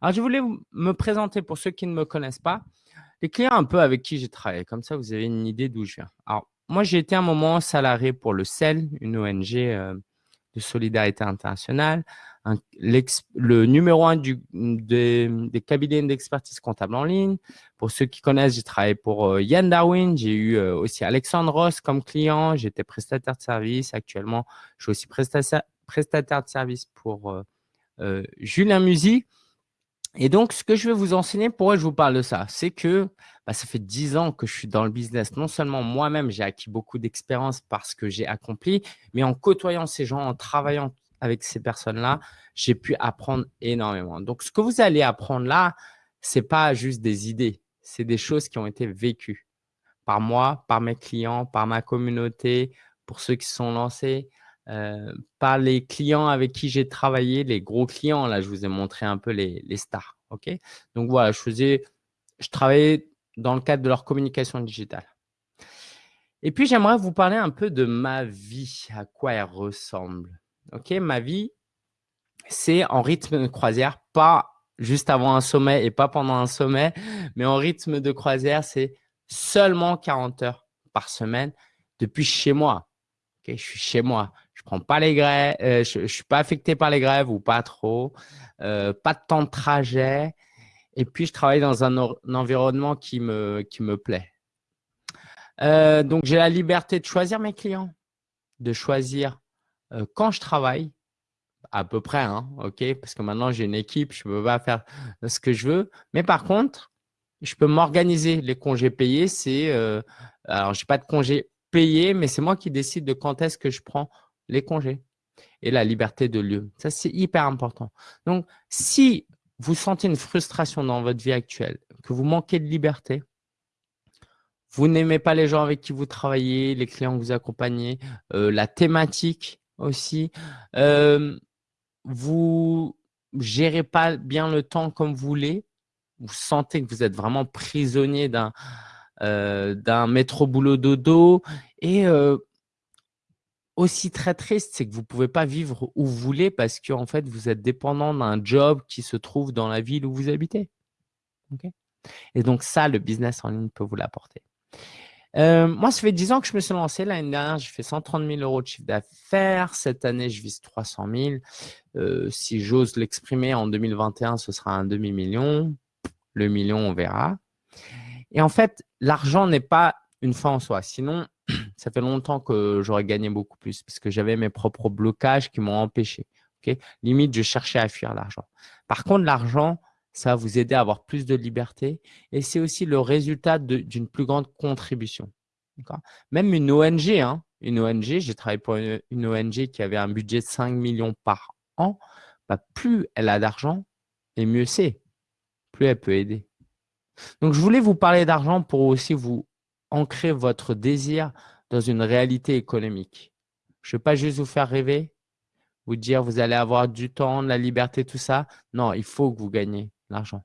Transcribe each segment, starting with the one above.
Alors, je voulais me présenter pour ceux qui ne me connaissent pas, les clients un peu avec qui j'ai travaillé. Comme ça, vous avez une idée d'où je viens. Alors, moi, j'ai été un moment salarié pour le CEL, une ONG euh, de solidarité internationale, le numéro un du, des cabinets d'expertise comptable en ligne. Pour ceux qui connaissent, j'ai travaillé pour euh, Yann Darwin. J'ai eu euh, aussi Alexandre Ross comme client. J'étais prestataire de service. Actuellement, je suis aussi prestataire, prestataire de service pour Julien Musy. Et donc, ce que je vais vous enseigner, pourquoi je vous parle de ça, c'est que bah, ça fait dix ans que je suis dans le business. Non seulement moi-même, j'ai acquis beaucoup d'expérience parce que j'ai accompli, mais en côtoyant ces gens, en travaillant avec ces personnes-là, j'ai pu apprendre énormément. Donc, ce que vous allez apprendre là, ce n'est pas juste des idées, c'est des choses qui ont été vécues par moi, par mes clients, par ma communauté, pour ceux qui sont lancés, euh, par les clients avec qui j'ai travaillé, les gros clients. Là, je vous ai montré un peu les, stars. Donc voilà, je faisais, je travaillais dans le cadre de leur communication digitale. Et puis, j'aimerais vous parler un peu de ma vie, à quoi elle ressemble. Ok, ma vie, c'est en rythme de croisière, pas juste avant un sommet et pas pendant un sommet, mais en rythme de croisière, c'est seulement 40 heures par semaine depuis chez moi. je suis chez moi prends pas les grèves, euh, je, ne suis pas affecté par les grèves ou pas trop, euh, pas de temps de trajet, et puis je travaille dans un, environnement qui me, plaît. Euh, donc j'ai la liberté de choisir mes clients, de choisir quand je travaille, à peu près, hein, ok, parce que maintenant j'ai une équipe, je peux pas faire ce que je veux, mais par contre, je peux m'organiser. Les congés payés, c'est, alors j'ai pas de congés payés, mais c'est moi qui décide de quand est-ce que je prends les congés et la liberté de lieu. Ça, c'est hyper important. Donc, si vous sentez une frustration dans votre vie actuelle, que vous manquez de liberté, vous n'aimez pas les gens avec qui vous travaillez, les clients que vous accompagnez, euh, la thématique aussi, euh, vous gérez pas bien le temps comme vous voulez, vous sentez que vous êtes vraiment prisonnier d'un euh, métro boulot dodo et aussi très triste, c'est que vous ne pouvez pas vivre où vous voulez parce que en fait, vous êtes dépendant d'un job qui se trouve dans la ville où vous habitez. Et donc ça, le business en ligne peut vous l'apporter. Euh, moi, ça fait 10 ans que je me suis lancé. L'année dernière, j'ai fait 130 000 euros de chiffre d'affaires. Cette année, je vise 300 000. Euh, si j'ose l'exprimer, en 2021, ce sera un demi-million. Le million, on verra. Et en fait, l'argent n'est pas une fin en soi. Sinon, ça fait longtemps que j'aurais gagné beaucoup plus parce que j'avais mes propres blocages qui m'ont empêché. Limite, je cherchais à fuir l'argent. Par contre, l'argent, ça va vous aider à avoir plus de liberté et c'est aussi le résultat d'une plus grande contribution. Même une ONG, hein, une ONG, j'ai travaillé pour une, ONG qui avait un budget de 5 millions par an, bah, plus elle a d'argent et mieux c'est, plus elle peut aider. Donc, je voulais vous parler d'argent pour aussi vous ancrer votre désir dans une réalité économique. Je ne veux pas juste vous faire rêver, vous dire vous allez avoir du temps, de la liberté, tout ça. Non, il faut que vous gagnez l'argent.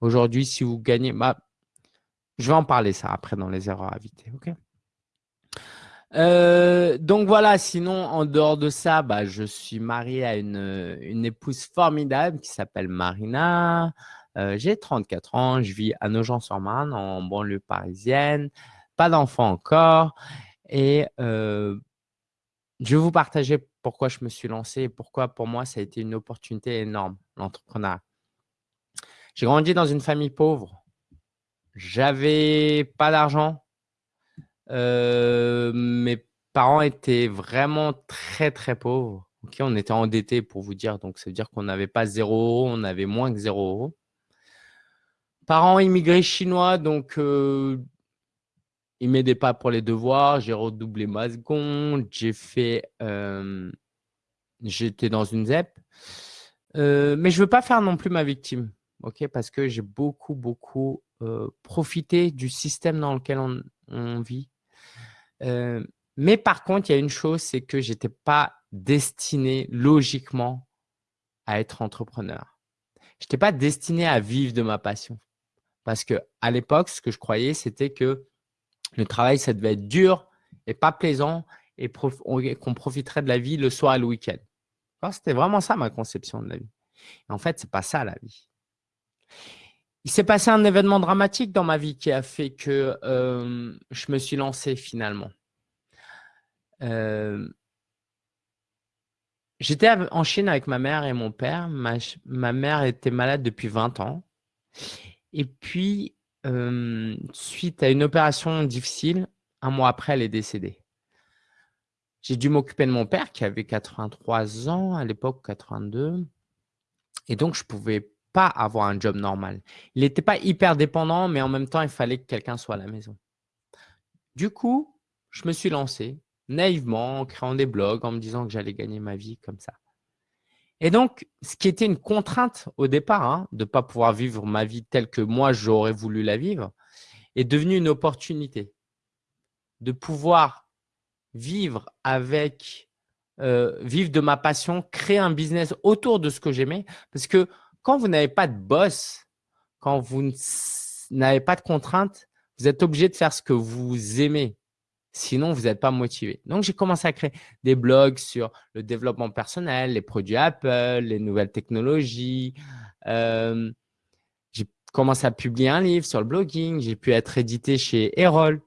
Aujourd'hui, si vous gagnez, bah, je vais en parler ça après dans les erreurs à éviter. Euh, donc voilà, sinon, en dehors de ça, bah, je suis marié à une, une épouse formidable qui s'appelle Marina. Euh, j'ai 34 ans, je vis à Nogent-sur-Marne, en banlieue parisienne, pas d'enfant encore. Et euh, je vais vous partager pourquoi je me suis lancé et pourquoi pour moi ça a été une opportunité énorme, l'entrepreneuriat. J'ai grandi dans une famille pauvre. J'avais pas d'argent. Euh, mes parents étaient vraiment très, très pauvres. on était endettés pour vous dire. Donc, ça veut dire qu'on n'avait pas zéro on avait moins que zéro. Parents immigrés chinois, donc euh, ils m'aidaient pas pour les devoirs. J'ai redoublé ma seconde. J'ai fait, euh, j'étais dans une ZEP. Euh, mais je veux pas faire non plus ma victime, ok? Parce que j'ai beaucoup, beaucoup euh, profité du système dans lequel on, vit. mais par contre, il y a une chose, c'est que j'étais pas destiné logiquement à être entrepreneur. Je n'étais pas destiné à vivre de ma passion. Parce que à l'époque, ce que je croyais, c'était que le travail, ça devait être dur et pas plaisant et qu'on profiterait de la vie le soir et le week-end. C'était vraiment ça ma conception de la vie. en fait, c'est pas ça la vie. Il s'est passé un événement dramatique dans ma vie qui a fait que je me suis lancé finalement. J'étais en Chine avec ma mère et mon père. Ma, ma mère était malade depuis 20 ans. Et puis, suite à une opération difficile, un mois après, elle est décédée. J'ai dû m'occuper de mon père qui avait 83 ans à l'époque, 82. Et donc, je ne pouvais pas avoir un job normal. Il n'était pas hyper dépendant, mais en même temps, il fallait que quelqu'un soit à la maison. Du coup, je me suis lancé naïvement en créant des blogs, en me disant que j'allais gagner ma vie comme ça. Et donc, ce qui était une contrainte au départ, hein, de ne pas pouvoir vivre ma vie telle que moi, j'aurais voulu la vivre, est devenu une opportunité de pouvoir vivre avec, euh, vivre de ma passion, créer un business autour de ce que j'aimais. Parce que quand vous n'avez pas de boss, quand vous n'avez pas de contraintes, vous êtes obligé de faire ce que vous aimez. Sinon, vous n'êtes pas motivé. Donc, j'ai commencé à créer des blogs sur le développement personnel, les produits Apple, les nouvelles technologies. Euh, j'ai commencé à publier un livre sur le blogging. J'ai pu être édité chez Erol.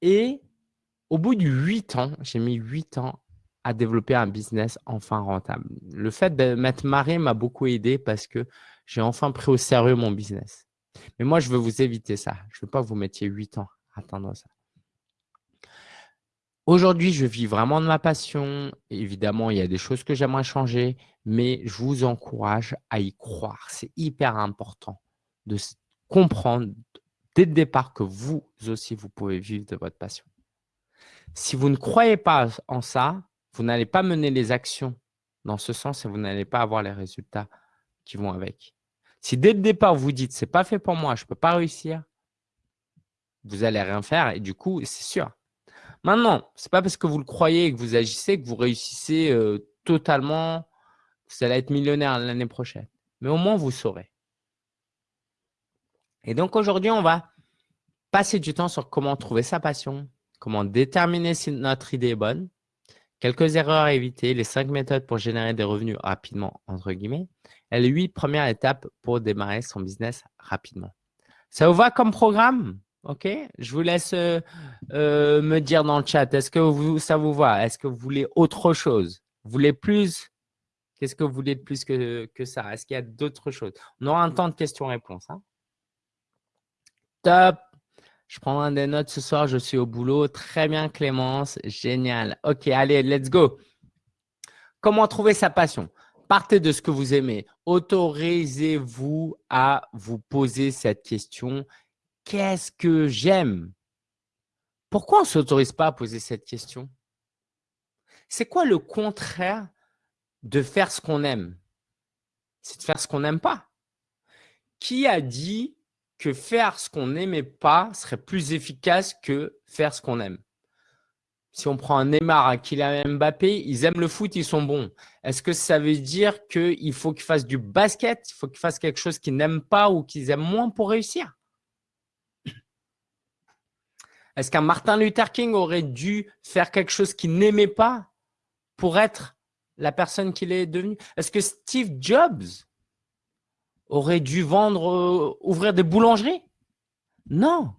Et au bout de huit ans, j'ai mis huit ans à développer un business enfin rentable. Le fait de m'être marié m'a beaucoup aidé parce que j'ai enfin pris au sérieux mon business. Mais moi, je veux vous éviter ça. Je ne veux pas que vous mettiez huit ans à atteindre ça. Aujourd'hui, je vis vraiment de ma passion. Évidemment, il y a des choses que j'aimerais changer, mais je vous encourage à y croire. C'est hyper important de comprendre dès le départ que vous aussi, vous pouvez vivre de votre passion. Si vous ne croyez pas en ça, vous n'allez pas mener les actions dans ce sens et vous n'allez pas avoir les résultats qui vont avec. Si dès le départ, vous dites « c'est pas fait pour moi, je ne peux pas réussir », vous allez rien faire et du coup, c'est sûr. Maintenant, ce n'est pas parce que vous le croyez et que vous agissez que vous réussissez euh, totalement, vous allez être millionnaire l'année prochaine. Mais au moins, vous saurez. Et donc, aujourd'hui, on va passer du temps sur comment trouver sa passion, comment déterminer si notre idée est bonne, Quelques erreurs à éviter, les cinq méthodes pour générer des revenus rapidement, entre guillemets, et les huit premières étapes pour démarrer son business rapidement. Ça vous va comme programme? Ok Je vous laisse euh, euh, me dire dans le chat, est-ce que vous, ça vous va? Est-ce que vous voulez autre chose? Vous voulez plus? Qu'est-ce que vous voulez de plus que, que ça? Est-ce qu'il y a d'autres choses? On aura un temps de questions-réponses. Hein Top je prends des notes ce soir, je suis au boulot. Très bien, Clémence. Génial. OK, allez, let's go. Comment trouver sa passion? Partez de ce que vous aimez. Autorisez-vous à vous poser cette question. Qu'est-ce que j'aime? Pourquoi on ne s'autorise pas à poser cette question? C'est quoi le contraire de faire ce qu'on aime? C'est de faire ce qu'on n'aime pas. Qui a dit que faire ce qu'on n'aimait pas serait plus efficace que faire ce qu'on aime? Si on prend un Neymar, un Kylian Mbappé, ils aiment le foot, ils sont bons. Est-ce que ça veut dire qu'il faut qu'ils fassent du basket, il faut qu'ils fassent quelque chose qu'ils n'aiment pas ou qu'ils aiment moins pour réussir? Est-ce qu'un Martin Luther King aurait dû faire quelque chose qu'il n'aimait pas pour être la personne qu'il est devenu? Est-ce que Steve Jobs aurait dû vendre, euh, ouvrir des boulangeries? Non.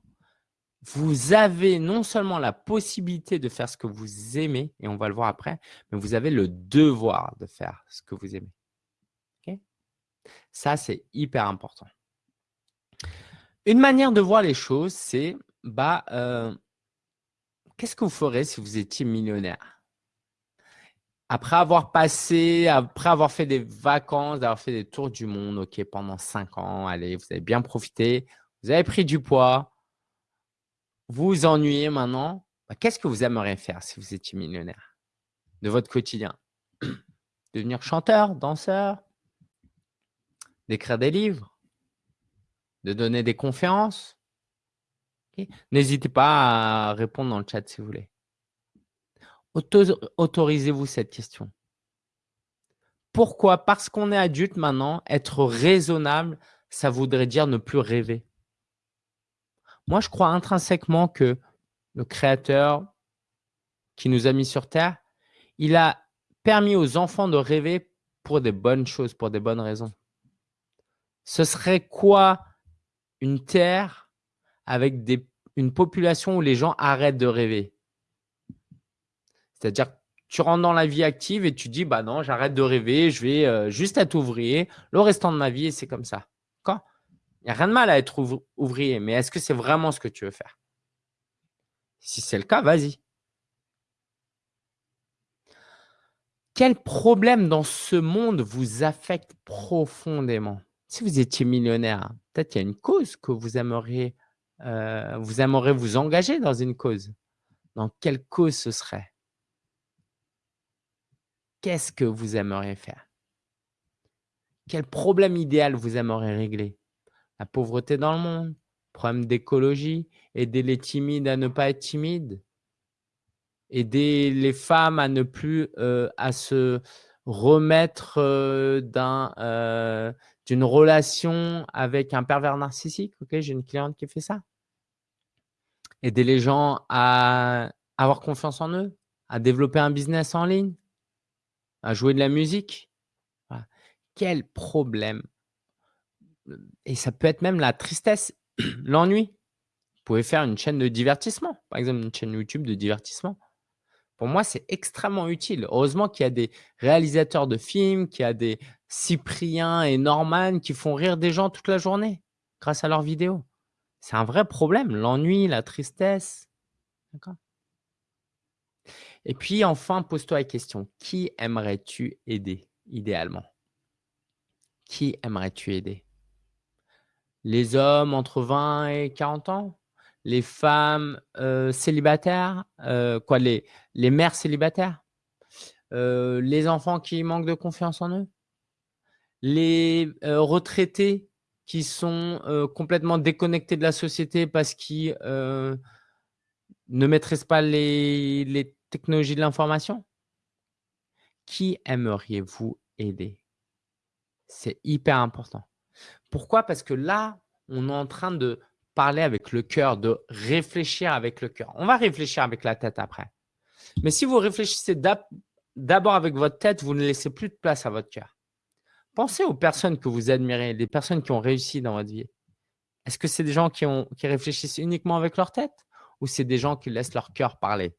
Vous avez non seulement la possibilité de faire ce que vous aimez, et on va le voir après, mais vous avez le devoir de faire ce que vous aimez. Ça, c'est hyper important. Une manière de voir les choses, c'est bah, euh, qu'est-ce que vous ferez si vous étiez millionnaire? Après avoir passé, après avoir fait des vacances, d'avoir fait des tours du monde, ok, pendant cinq ans, allez, vous avez bien profité, vous avez pris du poids, vous vous ennuyez maintenant, bah, qu'est-ce que vous aimeriez faire si vous étiez millionnaire de votre quotidien? Devenir chanteur, danseur, d'écrire des livres, de donner des conférences? N'hésitez pas à répondre dans le chat si vous voulez. Autorisez-vous cette question. Pourquoi Parce qu'on est adulte maintenant, être raisonnable, ça voudrait dire ne plus rêver? Moi, je crois intrinsèquement que le Créateur qui nous a mis sur Terre, il a permis aux enfants de rêver pour des bonnes choses, pour des bonnes raisons. Ce serait quoi une terre avec une population où les gens arrêtent de rêver. C'est-à-dire tu rentres dans la vie active et tu dis bah non, j'arrête de rêver, je vais euh, juste être ouvrier. Le restant de ma vie et c'est comme ça. Il n'y a rien de mal à être ouvrier, mais est-ce que c'est vraiment ce que tu veux faire? Si c'est le cas, vas-y. Quel problème dans ce monde vous affecte profondément? Si vous étiez millionnaire, peut-être qu'il y a une cause que vous aimeriez, euh, vous aimeriez vous engager dans une cause? Dans quelle cause ce serait? Qu'est-ce que vous aimeriez faire? Quel problème idéal vous aimeriez régler? La pauvreté dans le monde Problème d'écologie Aider les timides à ne pas être timides aider les femmes à ne plus euh, à se remettre euh, euh, d'une relation avec un pervers narcissique. Ok, j'ai une cliente qui fait ça. Aider les gens à avoir confiance en eux, à développer un business en ligne, à jouer de la musique. Quel problème Et ça peut être même la tristesse, l'ennui. Vous pouvez faire une chaîne de divertissement, par exemple une chaîne YouTube de divertissement. Pour moi, c'est extrêmement utile. Heureusement qu'il y a des réalisateurs de films, qu'il y a des Cyprien et Norman qui font rire des gens toute la journée grâce à leurs vidéos. C'est un vrai problème, l'ennui, la tristesse. Et puis enfin, pose-toi la question, qui aimerais-tu aider idéalement? Qui aimerais-tu aider? Les hommes entre 20 et 40 ans? Les femmes euh, célibataires, euh, quoi, les, mères célibataires, euh, les enfants qui manquent de confiance en eux, les retraités qui sont complètement déconnectés de la société parce qu'ils ne maîtrisent pas les, les technologies de l'information. Qui aimeriez-vous aider? C'est hyper important. Pourquoi? Parce que là, on est en train de parler avec le cœur, de réfléchir avec le cœur. On va réfléchir avec la tête après. Mais si vous réfléchissez d'abord avec votre tête, vous ne laissez plus de place à votre cœur. Pensez aux personnes que vous admirez, les personnes qui ont réussi dans votre vie. Est-ce que c'est des gens qui, qui réfléchissent uniquement avec leur tête ou c'est des gens qui laissent leur cœur parler?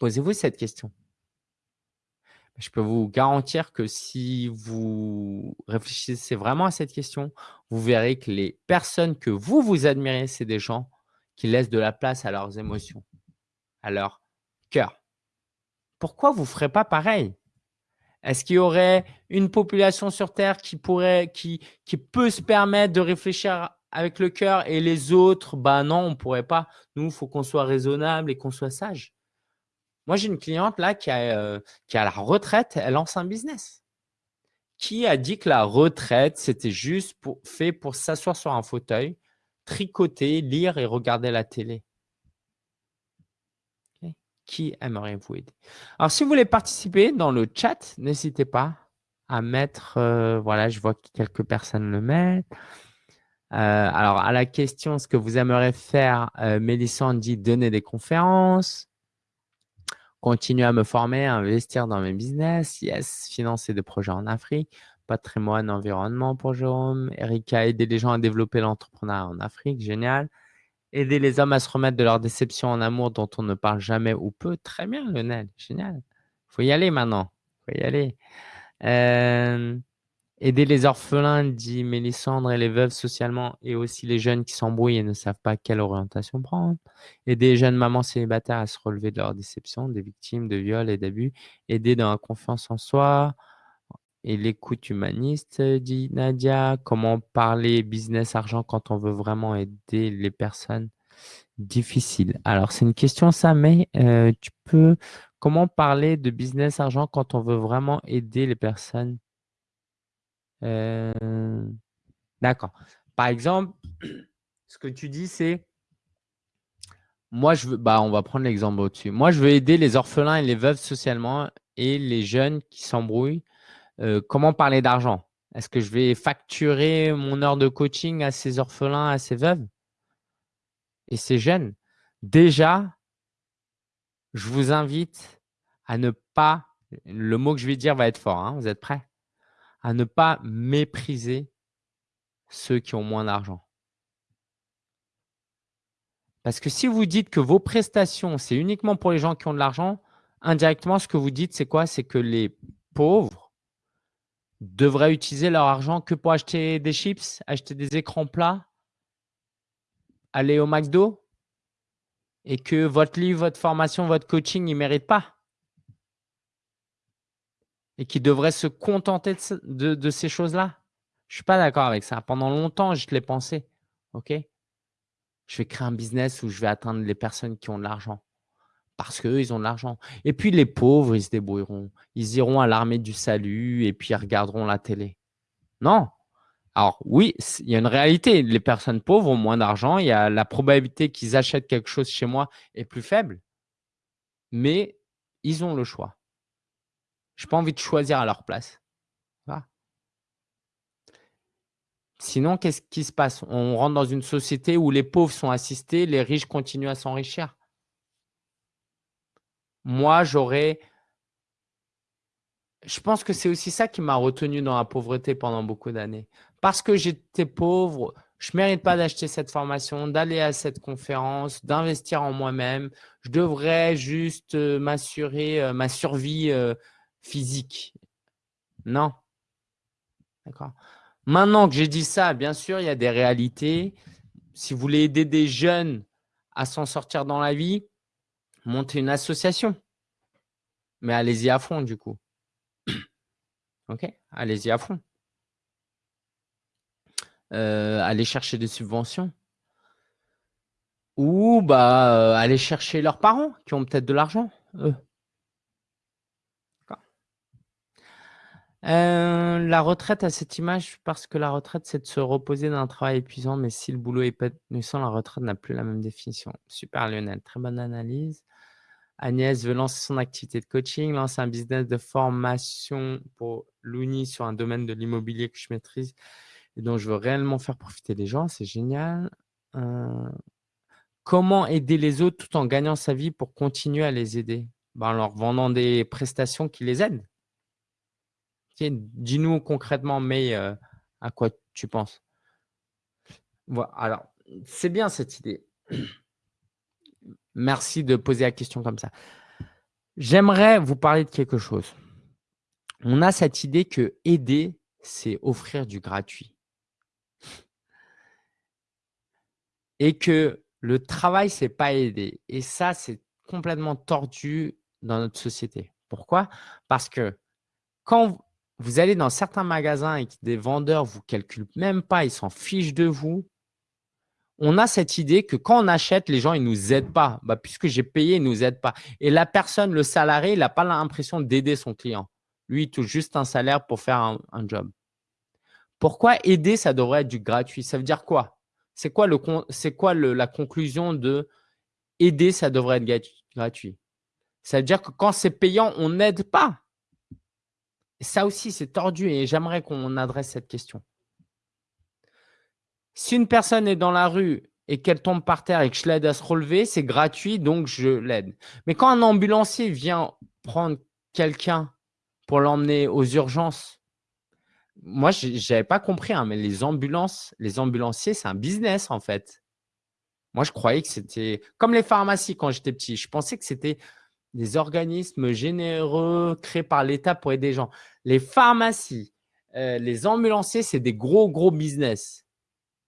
Posez-vous cette question je peux vous garantir que si vous réfléchissez vraiment à cette question, vous verrez que les personnes que vous, vous admirez, c'est des gens qui laissent de la place à leurs émotions, à leur cœur. Pourquoi vous ne ferez pas pareil? Est-ce qu'il y aurait une population sur Terre qui, pourrait, qui, peut se permettre de réfléchir avec le cœur et les autres, bah non, on ne pourrait pas. Nous, il faut qu'on soit raisonnable et qu'on soit sage. Moi, j'ai une cliente là qui a, euh, qui a la retraite, elle lance un business. Qui a dit que la retraite, c'était juste pour, fait pour s'asseoir sur un fauteuil, tricoter, lire et regarder la télé? Qui aimerait-vous aider? Alors, si vous voulez participer dans le chat, n'hésitez pas à mettre, euh, voilà, je vois que quelques personnes le mettent. Euh, alors, à la question, ce que vous aimeriez faire, Mélissande dit donner des conférences? Continuer à me former, à investir dans mes business, yes, financer des projets en Afrique, patrimoine, environnement pour Jérôme, Erika, aider les gens à développer l'entrepreneuriat en Afrique, génial. Aider les hommes à se remettre de leur déception en amour dont on ne parle jamais ou peu, très bien Lionel, génial. Il faut y aller maintenant, il faut y aller. Euh, Aider les orphelins, dit Mélissandre, et les veuves socialement, et aussi les jeunes qui s'embrouillent et ne savent pas quelle orientation prendre. Aider les jeunes mamans célibataires à se relever de leur déception, des victimes de viols et d'abus. Aider dans la confiance en soi et l'écoute humaniste, dit Nadia. Comment parler business argent quand on veut vraiment aider les personnes difficiles? Alors, c'est une question ça, mais euh, tu peux… Comment parler de business argent quand on veut vraiment aider les personnes euh, d'accord. Par exemple, ce que tu dis, c'est moi, je veux, bah, on va prendre l'exemple au-dessus. Moi, je veux aider les orphelins et les veuves socialement et les jeunes qui s'embrouillent. Euh, comment parler d'argent? Est-ce que je vais facturer mon heure de coaching à ces orphelins, à ces veuves? Et ces jeunes? Déjà, je vous invite à ne pas Le mot que je vais dire va être fort. Hein, vous êtes prêts? À ne pas mépriser ceux qui ont moins d'argent. Parce que si vous dites que vos prestations, c'est uniquement pour les gens qui ont de l'argent, indirectement, ce que vous dites, c'est quoi? C'est que les pauvres devraient utiliser leur argent que pour acheter des chips, acheter des écrans plats, aller au McDo et que votre livre, votre formation, votre coaching, ils ne méritent pas et qu'ils devraient se contenter de, ces choses-là? Je ne suis pas d'accord avec ça. Pendant longtemps, je l'ai pensé. OK? Je vais créer un business où je vais atteindre les personnes qui ont de l'argent parce qu'eux, ils ont de l'argent. Et puis, les pauvres, ils se débrouilleront. Ils iront à l'armée du salut et puis ils regarderont la télé. Non. Alors, oui, il y a une réalité. Les personnes pauvres ont moins d'argent. Il la probabilité qu'ils achètent quelque chose chez moi est plus faible. Mais ils ont le choix. Je n'ai pas envie de choisir à leur place. Sinon, qu'est-ce qui se passe? On rentre dans une société où les pauvres sont assistés, les riches continuent à s'enrichir. Moi, j'aurais… Je pense que c'est aussi ça qui m'a retenu dans la pauvreté pendant beaucoup d'années. Parce que j'étais pauvre, je ne mérite pas d'acheter cette formation, d'aller à cette conférence, d'investir en moi-même. Je devrais juste euh, m'assurer euh, ma survie euh, physique. Non. D'accord. Maintenant que j'ai dit ça, bien sûr, il y a des réalités. Si vous voulez aider des jeunes à s'en sortir dans la vie, montez une association. Mais allez-y à fond, du coup. OK? Allez-y à fond. Euh, allez chercher des subventions. Ou bah, euh, aller chercher leurs parents qui ont peut-être de l'argent, eux. Euh, la retraite à cette image, parce que la retraite, c'est de se reposer d'un travail épuisant, mais si le boulot est épanouissant, la retraite n'a plus la même définition. Super Lionel, très bonne analyse. Agnès veut lancer son activité de coaching, lancer un business de formation pour l'UNI sur un domaine de l'immobilier que je maîtrise et dont je veux réellement faire profiter les gens. C'est génial. Euh, comment aider les autres tout en gagnant sa vie pour continuer à les aider? Ben, En leur vendant des prestations qui les aident. Dis-nous concrètement, mais euh, à quoi tu penses voilà. Alors, c'est bien cette idée. Merci de poser la question comme ça. J'aimerais vous parler de quelque chose. On a cette idée que aider, c'est offrir du gratuit. Et que le travail, c'est pas aider. Et ça, c'est complètement tordu dans notre société. Pourquoi? Parce que quand vous allez dans certains magasins et que des vendeurs ne vous calculent même pas, ils s'en fichent de vous, on a cette idée que quand on achète, les gens ne nous aident pas. Bah, puisque j'ai payé, ils ne nous aident pas. Et la personne, le salarié, il n'a pas l'impression d'aider son client. Lui, il touche juste un salaire pour faire un, job. Pourquoi aider, ça devrait être du gratuit? Ça veut dire quoi? C'est quoi la conclusion de aider, ça devrait être gratuit? Ça veut dire que quand c'est payant, on n'aide pas. Ça aussi, c'est tordu et j'aimerais qu'on adresse cette question. Si une personne est dans la rue et qu'elle tombe par terre et que je l'aide à se relever, c'est gratuit, donc je l'aide. Mais quand un ambulancier vient prendre quelqu'un pour l'emmener aux urgences, moi, je n'avais pas compris, hein, mais les ambulances, les ambulanciers, c'est un business en fait. Moi, je croyais que c'était comme les pharmacies quand j'étais petit. Je pensais que c'était des organismes généreux créés par l'État pour aider les gens. Les pharmacies, euh, les ambulanciers, c'est des gros, gros business.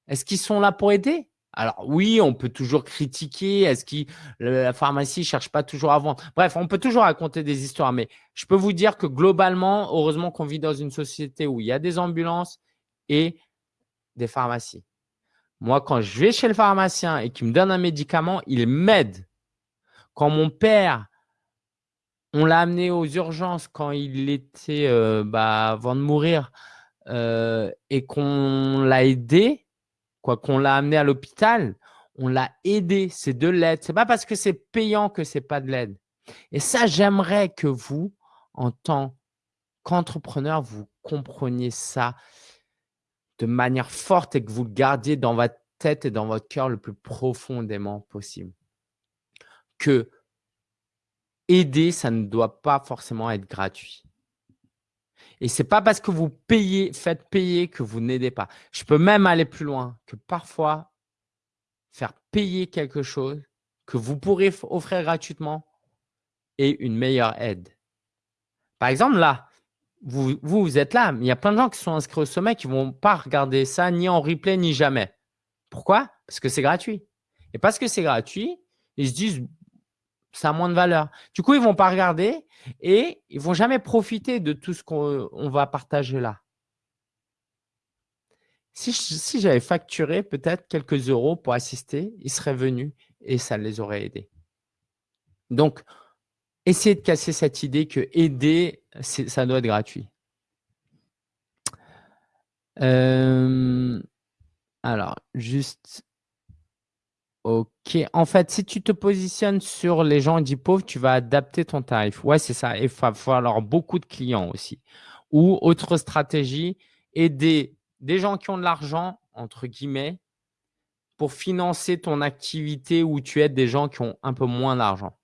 Est-ce qu'ils sont là pour aider? Alors oui, on peut toujours critiquer. Est-ce que la pharmacie ne cherche pas toujours à vendre? Bref, on peut toujours raconter des histoires. Mais je peux vous dire que globalement, heureusement qu'on vit dans une société où il y a des ambulances et des pharmacies. Moi, quand je vais chez le pharmacien et qu'il me donne un médicament, il m'aide. Quand mon père, on l'a amené aux urgences quand il était euh, bah, avant de mourir euh, et qu'on l'a aidé, quoi qu'on l'a amené à l'hôpital, on l'a aidé, c'est de l'aide. Ce n'est pas parce que c'est payant que ce n'est pas de l'aide. Et ça, j'aimerais que vous, en tant qu'entrepreneur, vous compreniez ça de manière forte et que vous le gardiez dans votre tête et dans votre cœur le plus profondément possible. Que aider, ça ne doit pas forcément être gratuit. Et ce n'est pas parce que vous payez, faites payer que vous n'aidez pas. Je peux même aller plus loin, que parfois, faire payer quelque chose que vous pourrez offrir gratuitement est une meilleure aide. Par exemple, là, vous, vous, êtes là, mais il y a plein de gens qui sont inscrits au sommet qui ne vont pas regarder ça ni en replay ni jamais. Pourquoi? Parce que c'est gratuit. Et parce que c'est gratuit, ils se disent ça a moins de valeur. Du coup, ils ne vont pas regarder et ils ne vont jamais profiter de tout ce qu'on va partager là. Si, j'avais facturé peut-être quelques euros pour assister, ils seraient venus et ça les aurait aidés. Donc, essayez de casser cette idée que aider, ça doit être gratuit. Euh, alors, juste Ok. En fait, si tu te positionnes sur les gens dits pauvres, tu vas adapter ton tarif. Ouais, c'est ça. Il va falloir beaucoup de clients aussi. Ou autre stratégie, aider des gens qui ont de l'argent, entre guillemets, pour financer ton activité où tu aides des gens qui ont un peu moins d'argent.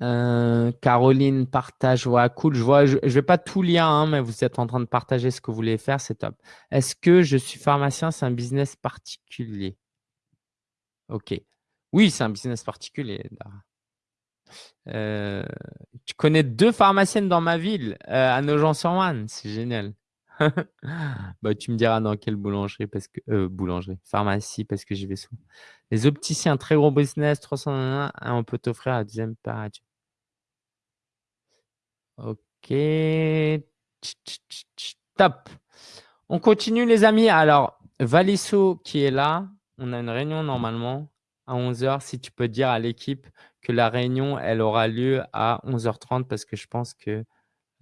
Euh, Caroline partage, ouais, cool. Je vois, je, vais pas tout lire, hein, mais vous êtes en train de partager ce que vous voulez faire, c'est top. Est-ce que je suis pharmacien, c'est un business particulier? Ok. Oui, c'est un business particulier. Euh, tu connais deux pharmaciennes dans ma ville, euh, à Nogent-sur-Marne, c'est génial. bah, tu me diras dans quelle boulangerie, parce que boulangerie, pharmacie, parce que j'y vais souvent. Les opticiens, très gros business, 301, on peut t'offrir la deuxième paradis. Ok. Top. On continue, les amis. Alors, Valisso qui est là, on a une réunion normalement à 11h. Si tu peux dire à l'équipe que la réunion, elle aura lieu à 11h30 parce que je pense qu'il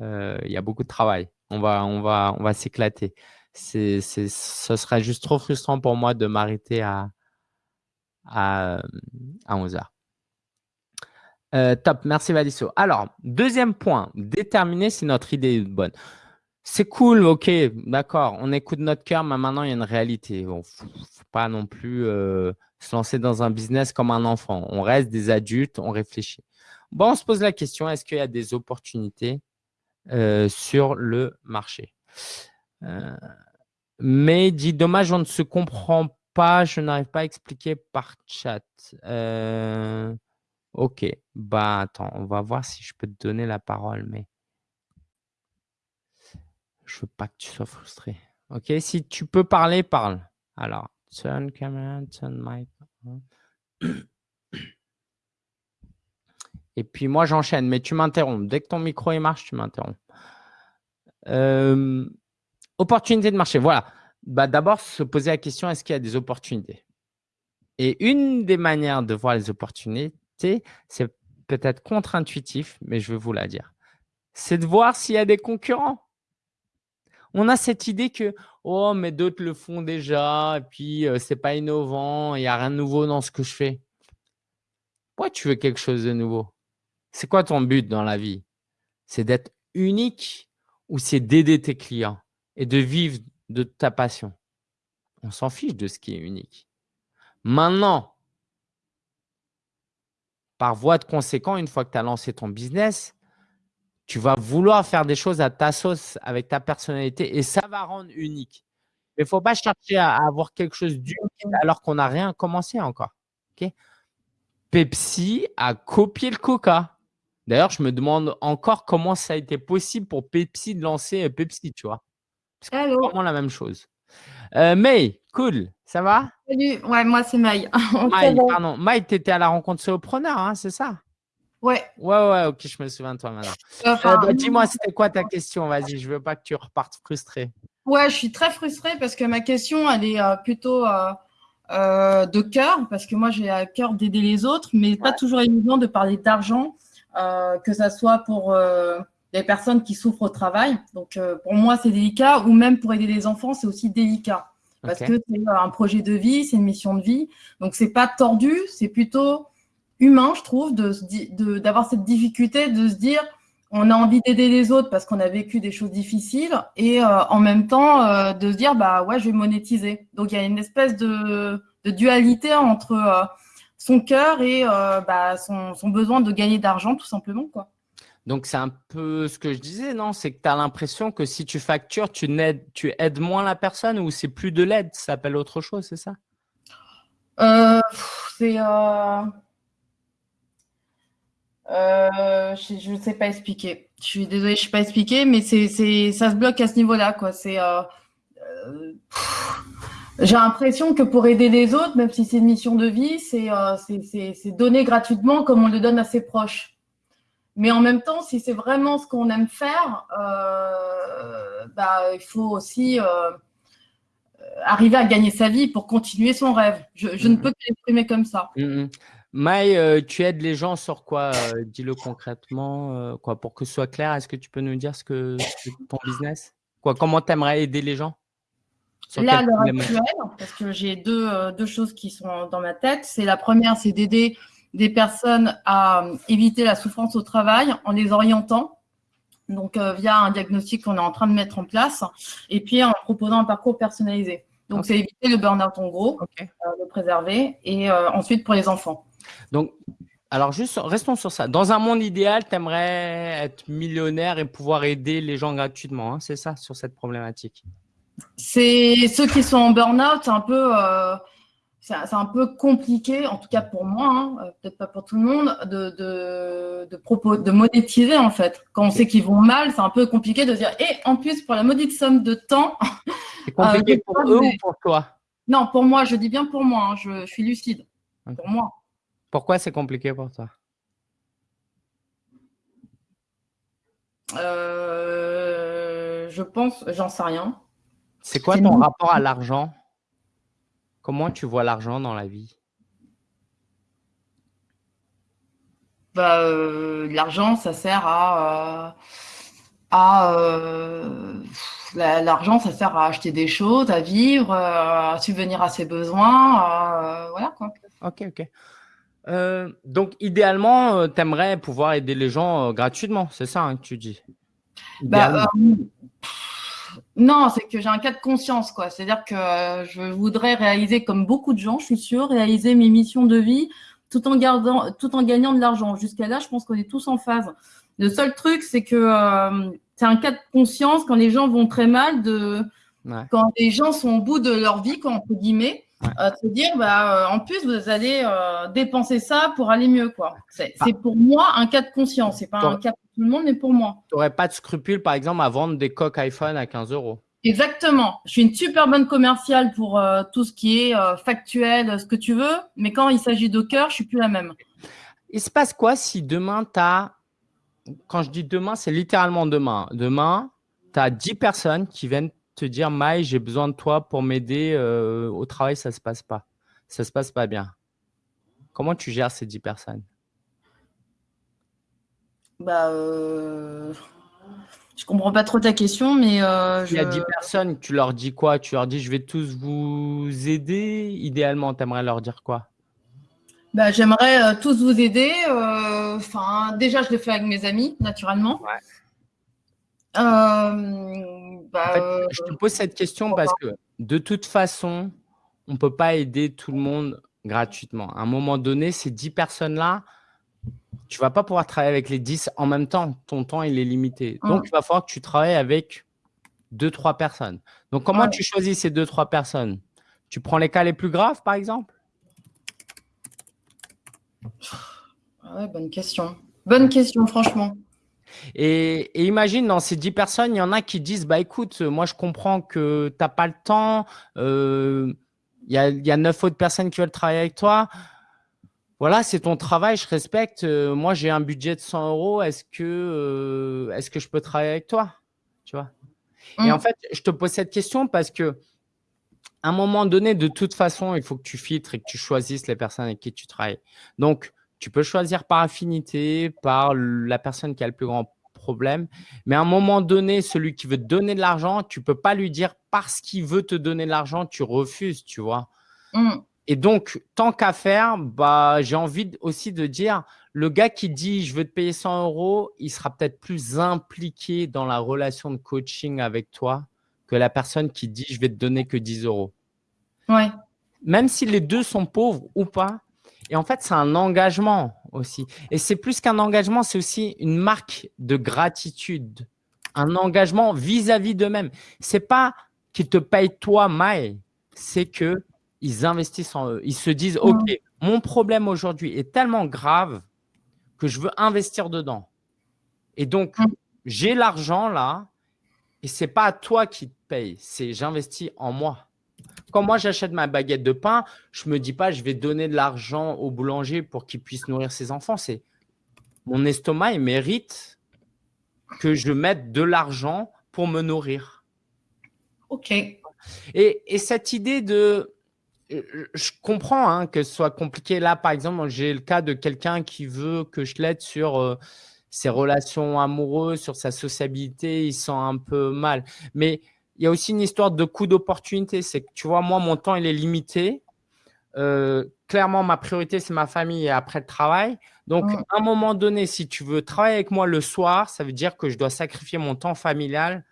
euh, y a beaucoup de travail. On va, on va, on va s'éclater. ce serait juste trop frustrant pour moi de m'arrêter à, à, à 11h. Euh, top, merci Valisso. Alors, deuxième point, déterminer si notre idée est bonne. C'est cool, ok, d'accord, on écoute notre cœur, mais maintenant il y a une réalité. Il ne faut, pas non plus euh, se lancer dans un business comme un enfant. On reste des adultes, on réfléchit. Bon, on se pose la question, est-ce qu'il y a des opportunités euh, sur le marché? Mais dit, dommage, on ne se comprend pas, je n'arrive pas à expliquer par chat. Ok, bah attends, on va voir si je peux te donner la parole, mais je veux pas que tu sois frustré. Ok, si tu peux parler, parle. Alors, turn camera, turn mic. Et puis moi, j'enchaîne, mais tu m'interromps. Dès que ton micro marche, tu m'interromps. Euh, opportunité de marché. Voilà. Bah, D'abord, se poser la question, est-ce qu'il y a des opportunités? Et une des manières de voir les opportunités, c'est peut-être contre-intuitif, mais je vais vous la dire. C'est de voir s'il y a des concurrents. On a cette idée que oh mais d'autres le font déjà et puis ce euh, c'est pas innovant, il n'y a rien de nouveau dans ce que je fais. Pourquoi tu veux quelque chose de nouveau? C'est quoi ton but dans la vie? C'est d'être unique ou c'est d'aider tes clients et de vivre de ta passion? On s'en fiche de ce qui est unique. Maintenant, par voie de conséquent, une fois que tu as lancé ton business, tu vas vouloir faire des choses à ta sauce, avec ta personnalité, et ça va rendre unique. Mais il ne faut pas chercher à avoir quelque chose d'unique alors qu'on n'a rien commencé encore. Pepsi a copié le Coca. D'ailleurs, je me demande encore comment ça a été possible pour Pepsi de lancer Pepsi, tu vois? C'est vraiment la même chose. Euh, May, cool, ça va? Salut, ouais, moi c'est May. May, pardon. May, tu étais à la rencontre Solopreneur, hein, c'est ça? Ouais. Ouais, ouais, ok, je me souviens de toi maintenant. Euh, bah, dis-moi, c'était quoi ta question? Vas-y, je veux pas que tu repartes frustré. Ouais, je suis très frustrée parce que ma question, elle est euh, plutôt de cœur, parce que moi j'ai à cœur d'aider les autres, mais pas toujours évident de parler d'argent, que ça soit pour des personnes qui souffrent au travail. Donc, euh, pour moi, c'est délicat. Ou même pour aider les enfants, c'est aussi délicat. Parce que c'est un projet de vie, c'est une mission de vie. Donc, c'est pas tordu, c'est plutôt humain, je trouve, d'avoir de, cette difficulté de se dire on a envie d'aider les autres parce qu'on a vécu des choses difficiles et euh, en même temps euh, de se dire bah ouais, je vais monétiser. Donc, il y a une espèce de, de dualité entre son cœur et bah, son, son, besoin de gagner d'argent, tout simplement. Quoi. Donc, c'est un peu ce que je disais, non? C'est que tu as l'impression que si tu factures, tu aides, tu aides moins la personne ou c'est plus de l'aide, ça s'appelle autre chose, c'est ça? Euh, C'est… Euh, euh, je ne sais pas expliquer. Je suis désolée, je ne sais pas expliquer, mais c'est, ça se bloque à ce niveau-là. j'ai l'impression que pour aider les autres, même si c'est une mission de vie, c'est, c'est donner gratuitement comme on le donne à ses proches. Mais en même temps, si c'est vraiment ce qu'on aime faire, euh, bah, il faut aussi euh, arriver à gagner sa vie pour continuer son rêve. Je, ne mm-hmm. peux que l'exprimer comme ça. Mm Maï, euh, tu aides les gens sur quoi Dis-le concrètement. quoi, pour que ce soit clair, est-ce que tu peux nous dire ce que, ton business quoi, Comment tu aimerais aider les gens Là, à l'heure actuelle, parce que j'ai deux, deux choses qui sont dans ma tête. C'est la première, c'est d'aider des personnes à euh, éviter la souffrance au travail en les orientant, donc euh, via un diagnostic qu'on est en train de mettre en place, et puis en proposant un parcours personnalisé. Donc, c'est éviter le burn-out en gros, euh, le préserver, et ensuite pour les enfants. Donc, alors juste, restons sur ça. Dans un monde idéal, tu aimerais être millionnaire et pouvoir aider les gens gratuitement, hein, c'est ça, sur cette problématique? C'est ceux qui sont en burn-out, un peu c'est un peu compliqué, en tout cas pour moi, hein, euh, peut-être pas pour tout le monde, de, de, de, de monétiser en fait. Quand on sait qu'ils vont mal, c'est un peu compliqué de dire, et en plus, pour la maudite somme de temps. C'est compliqué euh, pour eux ou pour toi? Non, pour moi, je dis bien pour moi, hein, je, suis lucide. Pour moi. Pourquoi c'est compliqué pour toi? Euh, Je pense, j'en sais rien. C'est quoi ton rapport à l'argent? Comment tu vois l'argent dans la vie? Bah, euh, L'argent, ça sert à... Euh, à euh, l'argent, ça sert à acheter des choses, à vivre, à subvenir à ses besoins. voilà quoi. Ok, ok. donc, idéalement, tu aimerais pouvoir aider les gens gratuitement, c'est ça hein, que tu dis? Bah, non, c'est que j'ai un cas de conscience, quoi. C'est-à-dire que euh, je voudrais réaliser, comme beaucoup de gens, je suis sûre, réaliser mes missions de vie tout en, gardant, tout en gagnant de l'argent. Jusqu'à là, je pense qu'on est tous en phase. Le seul truc, c'est que euh, c'est un cas de conscience quand les gens vont très mal, de, quand les gens sont au bout de leur vie, quoi, entre guillemets, euh, se dire, bah, en plus, vous allez dépenser ça pour aller mieux. quoi. C'est pour moi un cas de conscience. C'est pas un cas tout le monde, mais pour moi. Tu n'aurais pas de scrupule, par exemple, à vendre des coques iPhone à 15 euros Exactement. Je suis une super bonne commerciale pour euh, tout ce qui est euh, factuel, ce que tu veux, mais quand il s'agit de cœur, je suis plus la même. Il se passe quoi si demain, tu as, quand je dis demain, c'est littéralement demain. Demain, tu as 10 personnes qui viennent te dire, Maï, j'ai besoin de toi pour m'aider euh, au travail, ça ne se passe pas. Ça ne se passe pas bien. Comment tu gères ces 10 personnes? Bah, euh... Je comprends pas trop ta question, mais euh, Il y a 10 personnes, tu leur dis quoi? Tu leur dis je vais tous vous aider? Idéalement, tu aimerais leur dire quoi? Bah, J'aimerais euh, tous vous aider. Enfin, déjà, je le fais avec mes amis, naturellement. Bah, je te pose cette question parce que de toute façon, on ne peut pas aider tout le monde gratuitement. À un moment donné, ces 10 personnes-là, tu vas pas pouvoir travailler avec les 10 en même temps. Ton temps, il est limité. Donc, il va falloir que tu travailles avec deux, trois personnes. Donc, comment tu choisis ces deux, trois personnes? Tu prends les cas les plus graves, par exemple? Ouais, Bonne question. Bonne question, franchement. Et, imagine, dans ces 10 personnes, il y en a qui disent, bah écoute, moi je comprends que tu n'as pas le temps, euh, il y, a, y a 9 autres personnes qui veulent travailler avec toi voilà, c'est ton travail, je respecte. Euh, moi, j'ai un budget de 100 euros. Est-ce que, euh, est que je peux travailler avec toi? Tu vois? Et en mmh. fait, je te pose cette question parce que à un moment donné, de toute façon, il faut que tu filtres et que tu choisisses les personnes avec qui tu travailles. Donc, tu peux choisir par affinité, par la personne qui a le plus grand problème. Mais à un moment donné, celui qui veut te donner de l'argent, tu ne peux pas lui dire parce qu'il veut te donner de l'argent, tu refuses, tu vois. Mmh. Et donc, tant qu'à faire, bah, j'ai envie aussi de dire, le gars qui dit « je veux te payer 100 euros », il sera peut-être plus impliqué dans la relation de coaching avec toi que la personne qui dit « je vais te donner que 10 euros ouais. ». Même si les deux sont pauvres ou pas, Et en fait, c'est un engagement aussi. Et c'est plus qu'un engagement, c'est aussi une marque de gratitude. Un engagement vis-à-vis d'eux-mêmes. C'est pas qu'ils te payent toi, Maï, c'est qu'ils investissent en eux. Ils se disent, OK, mon problème aujourd'hui est tellement grave que je veux investir dedans. Et donc, j'ai l'argent là, et c'est pas à toi qui te paye, c'est j'investis en moi. Quand moi j'achète ma baguette de pain, je me dis pas je vais donner de l'argent au boulanger pour qu'il puisse nourrir ses enfants. C'est mon estomac, il mérite que je mette de l'argent pour me nourrir. Ok. Et, et cette idée de je comprends hein, que ce soit compliqué. Là, par exemple, j'ai le cas de quelqu'un qui veut que je l'aide sur euh, ses relations amoureuses, sur sa sociabilité. Il sent un peu mal. Mais il y a aussi une histoire de coût d'opportunité. C'est que, tu vois, moi, mon temps, il est limité. Euh, clairement, ma priorité, c'est ma famille et après le travail. Donc, à un moment donné, si tu veux travailler avec moi le soir, ça veut dire que je dois sacrifier mon temps familial.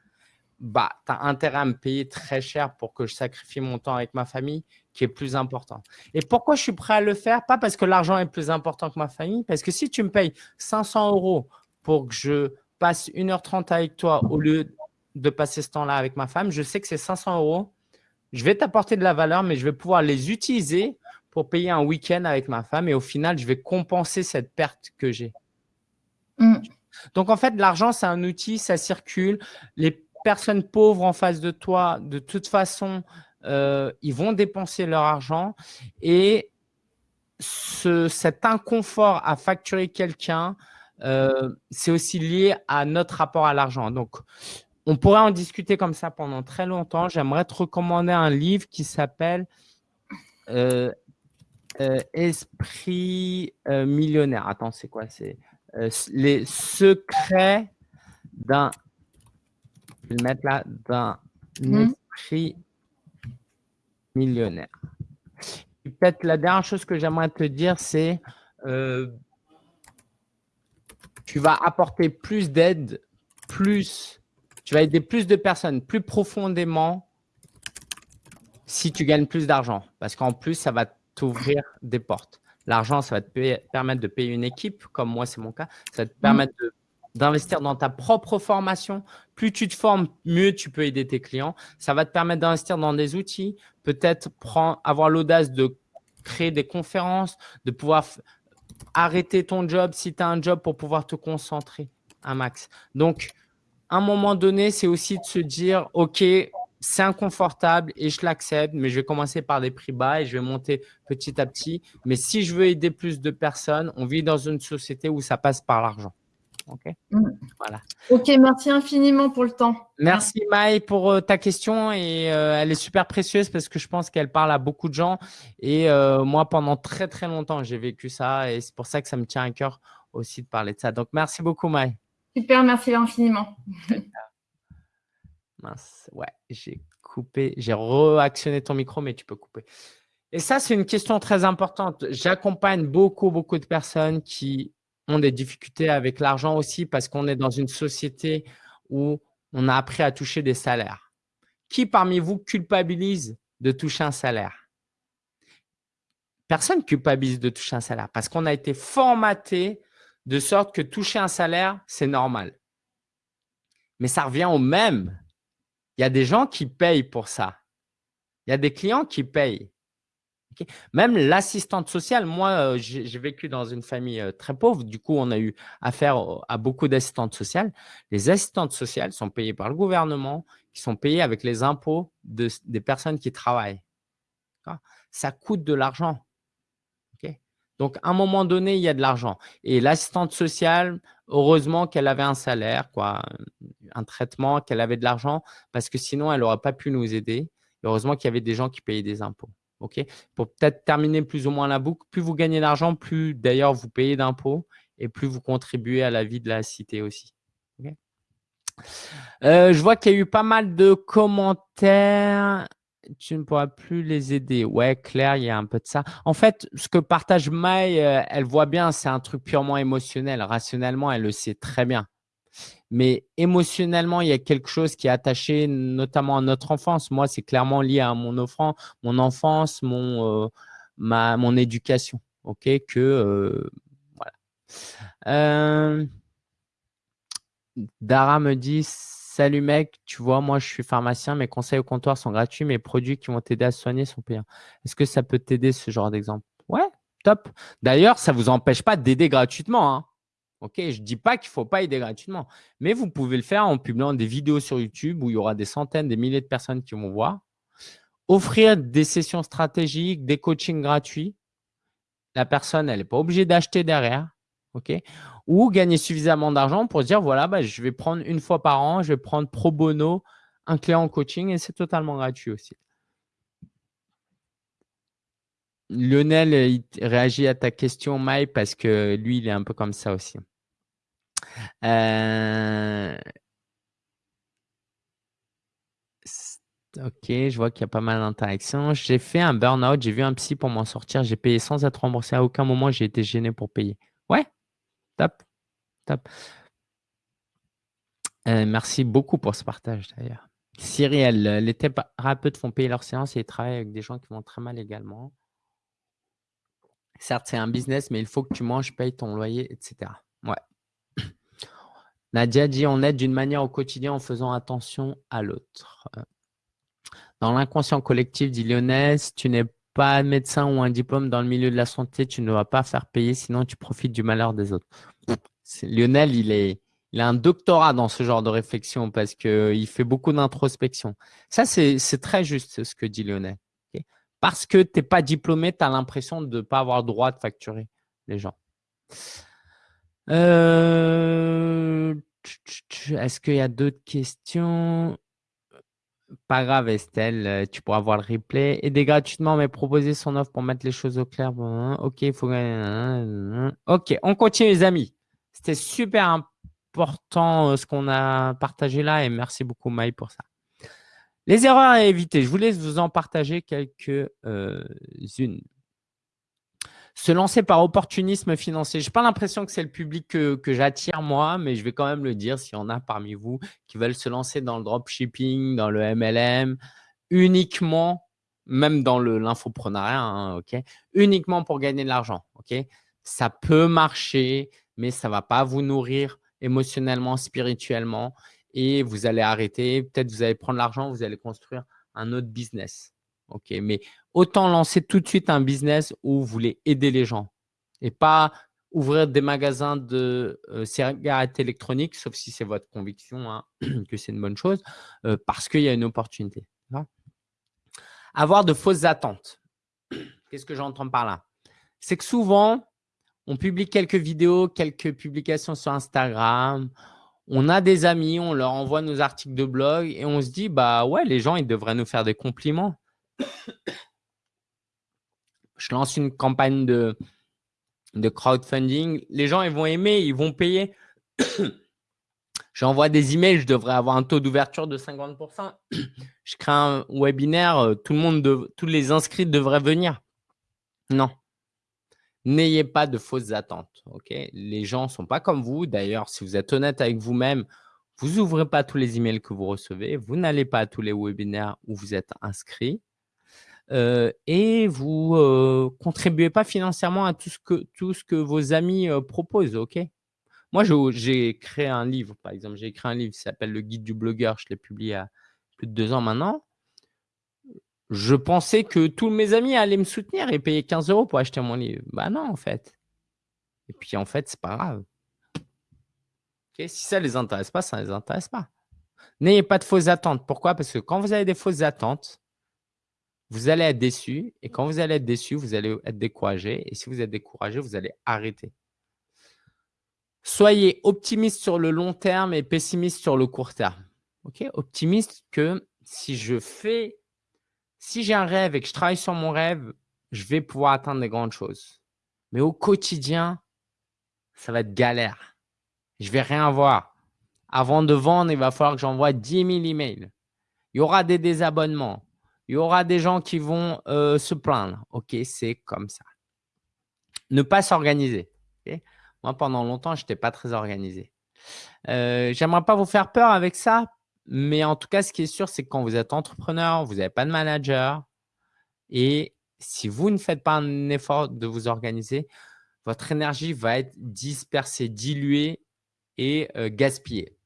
Bah, tu as intérêt à me payer très cher pour que je sacrifie mon temps avec ma famille qui est plus important. Et pourquoi je suis prêt à le faire? Pas parce que l'argent est plus important que ma famille, parce que si tu me payes 500 euros pour que je passe 1h30 avec toi au lieu de passer ce temps-là avec ma femme, je sais que ces 500 euros, je vais t'apporter de la valeur, mais je vais pouvoir les utiliser pour payer un week-end avec ma femme et au final, je vais compenser cette perte que j'ai. Mm. Donc, en fait, l'argent, c'est un outil, ça circule. Les personnes pauvres en face de toi, de toute façon, euh, ils vont dépenser leur argent et cet inconfort à facturer quelqu'un, euh, c'est aussi lié à notre rapport à l'argent. Donc, on pourrait en discuter comme ça pendant très longtemps. J'aimerais te recommander un livre qui s'appelle euh, Esprit millionnaire. Attends, c'est quoi? C'est les secrets d'un, je vais le mettre là, d'un mmh. esprit millionnaire. Peut-être la dernière chose que j'aimerais te dire, c'est euh, tu vas apporter plus d'aide, plus, tu vas aider plus de personnes, plus profondément si tu gagnes plus d'argent. Parce qu'en plus, ça va t'ouvrir des portes. L'argent, ça va te permettre de payer une équipe, comme moi, c'est mon cas. Ça va te permettre de d'investir dans ta propre formation. Plus tu te formes, mieux tu peux aider tes clients. Ça va te permettre d'investir dans des outils, peut-être avoir l'audace de créer des conférences, de pouvoir arrêter ton job si tu as un job pour pouvoir te concentrer un max. Donc, un moment donné, c'est aussi de se dire, OK, c'est inconfortable et je l'accepte, mais je vais commencer par des prix bas et je vais monter petit à petit. Mais si je veux aider plus de personnes, on vit dans une société où ça passe par l'argent. Ok? Mm. Voilà. Ok, merci infiniment pour le temps. Merci Maï pour euh, ta question et euh, elle est super précieuse parce que je pense qu'elle parle à beaucoup de gens et euh, moi pendant très très longtemps j'ai vécu ça et c'est pour ça que ça me tient à cœur aussi de parler de ça. Donc merci beaucoup Maï. Super, merci infiniment. Mince, ouais, j'ai coupé, j'ai réactionné ton micro mais tu peux couper. Et ça, c'est une question très importante. J'accompagne beaucoup, beaucoup de personnes qui ont des difficultés avec l'argent aussi parce qu'on est dans une société où on a appris à toucher des salaires. Qui parmi vous culpabilise de toucher un salaire? Personne culpabilise de toucher un salaire parce qu'on a été formaté de sorte que toucher un salaire, c'est normal. Mais ça revient au même. Il y a des gens qui payent pour ça. Il y a des clients qui payent. Même l'assistante sociale, moi, euh, j'ai vécu dans une famille euh, très pauvre. Du coup, on a eu affaire à beaucoup d'assistantes sociales. Les assistantes sociales sont payées par le gouvernement, qui sont payées avec les impôts des personnes qui travaillent. Ça coûte de l'argent. Donc, à un moment donné, il y a de l'argent. Et l'assistante sociale, heureusement qu'elle avait un salaire, quoi, un traitement, qu'elle avait de l'argent, parce que sinon, elle n'aurait pas pu nous aider. heureusement qu'il y avait des gens qui payaient des impôts. Pour peut-être terminer plus ou moins la boucle, plus vous gagnez d'argent, plus d'ailleurs vous payez d'impôts et plus vous contribuez à la vie de la cité aussi. Euh, je vois qu'il y a eu pas mal de commentaires. Tu ne pourras plus les aider. Ouais, Claire, il y a un peu de ça. En fait, ce que partage Maï, euh, elle voit bien, c'est un truc purement émotionnel. Rationnellement, elle le sait très bien mais émotionnellement, il y a quelque chose qui est attaché notamment à notre enfance. Moi, c'est clairement lié à mon offrant, mon enfance, mon, euh, ma, mon éducation. ok, que euh, voilà. Dara me dit Salut mec, tu vois, moi je suis pharmacien, mes conseils au comptoir sont gratuits, mes produits qui vont t'aider à soigner sont payants. Est-ce que ça peut t'aider ce genre d'exemple? Ouais, top. D'ailleurs, ça ne vous empêche pas d'aider gratuitement. Hein. Ok, je ne dis pas qu'il ne faut pas aider gratuitement, mais vous pouvez le faire en publiant des vidéos sur YouTube où il y aura des centaines, des milliers de personnes qui vont voir. Offrir des sessions stratégiques, des coachings gratuits. La personne, elle n'est pas obligée d'acheter derrière. ok? Ou gagner suffisamment d'argent pour dire, voilà, bah, je vais prendre une fois par an, je vais prendre pro bono un client en coaching et c'est totalement gratuit aussi. Lionel, il réagit à ta question, Mike, parce que lui, il est un peu comme ça aussi. Euh, ok, je vois qu'il y a pas mal d'interactions. J'ai fait un burn-out, j'ai vu un psy pour m'en sortir. J'ai payé sans être remboursé. À aucun moment, j'ai été gêné pour payer. Ouais, top, top. Euh, merci beaucoup pour ce partage d'ailleurs. Cyrielle, les thérapeutes font payer leurs séances et ils travaillent avec des gens qui vont très mal également. Certes, c'est un business, mais il faut que tu manges, payes ton loyer, etc. Ouais. Nadia dit on aide d'une manière au quotidien en faisant attention à l'autre. Dans l'inconscient collectif, dit si tu n'es pas médecin ou un diplôme dans le milieu de la santé, tu ne vas pas faire payer, sinon tu profites du malheur des autres. Lionel, il, a un doctorat dans ce genre de réflexion parce qu'il fait beaucoup d'introspection. Ça, c'est très juste ce que dit Lionel. Parce que tu n'es pas diplômé, tu as l'impression de ne pas avoir le droit de facturer les gens. Euh, est-ce qu'il y a d'autres questions? Pas grave, Estelle, euh, tu pourras voir le replay. Aider gratuitement, mais proposer son offre pour mettre les choses au clair. Hein, ok, il faut. Ok, on continue, les amis. C'était super important euh, ce qu'on a partagé là et merci beaucoup, Maï, pour ça. Les erreurs à éviter, je voulais vous en partager quelques-unes se lancer par opportunisme financier. Je n'ai pas l'impression que c'est le public que, j'attire moi, mais je vais quand même le dire s'il y en a parmi vous qui veulent se lancer dans le dropshipping, dans le MLM, uniquement, même dans l'infoprenariat, hein, ok, uniquement pour gagner de l'argent. ok. Ça peut marcher, mais ça ne va pas vous nourrir émotionnellement, spirituellement, et vous allez arrêter. Peut-être vous allez prendre l'argent, vous allez construire un autre business. Ok, mais autant lancer tout de suite un business où vous voulez aider les gens et pas ouvrir des magasins de euh, cigarettes électroniques, sauf si c'est votre conviction hein, que c'est une bonne chose, euh, parce qu'il y a une opportunité. Avoir de fausses attentes. Qu'est-ce que j'entends par là? C'est que souvent, on publie quelques vidéos, quelques publications sur Instagram, on a des amis, on leur envoie nos articles de blog et on se dit, bah ouais, les gens, ils devraient nous faire des compliments je lance une campagne de, de crowdfunding. Les gens, ils vont aimer, ils vont payer. J'envoie des emails, je devrais avoir un taux d'ouverture de 50%. je crée un webinaire, euh, tout le monde, tous les inscrits devraient venir. Non. N'ayez pas de fausses attentes. les gens ne sont pas comme vous. D'ailleurs, si vous êtes honnête avec vous-même, vous n'ouvrez pas tous les emails que vous recevez. Vous n'allez pas à tous les webinaires où vous êtes inscrit et vous ne contribuez pas financièrement à tout ce que, tout ce que vos amis proposent. ok? Moi, j'ai créé un livre, par exemple. J'ai écrit un livre qui s'appelle « Le guide du blogueur ». Je l'ai publié il y a plus de deux ans maintenant. Je pensais que tous mes amis allaient me soutenir et payer 15 euros pour acheter mon livre. Bah non, en fait. Et puis, en fait, c'est pas grave. si ça ne les intéresse pas, ça ne les intéresse pas. N'ayez pas de fausses attentes. Pourquoi? Parce que quand vous avez des fausses attentes, vous allez être déçu. Et quand vous allez être déçu, vous allez être découragé. Et si vous êtes découragé, vous allez arrêter. Soyez optimiste sur le long terme et pessimiste sur le court terme. Ok? Optimiste que si je fais, si j'ai un rêve et que je travaille sur mon rêve, je vais pouvoir atteindre des grandes choses. Mais au quotidien, ça va être galère. Je vais rien voir. Avant de vendre, il va falloir que j'envoie 10 000 emails. Il y aura des désabonnements. Il y aura des gens qui vont euh, se plaindre. OK, c'est comme ça. Ne pas s'organiser. Moi, pendant longtemps, je n'étais pas très organisé. Euh, J'aimerais pas vous faire peur avec ça, mais en tout cas, ce qui est sûr, c'est que quand vous êtes entrepreneur, vous n'avez pas de manager et si vous ne faites pas un effort de vous organiser, votre énergie va être dispersée, diluée et euh, gaspillée.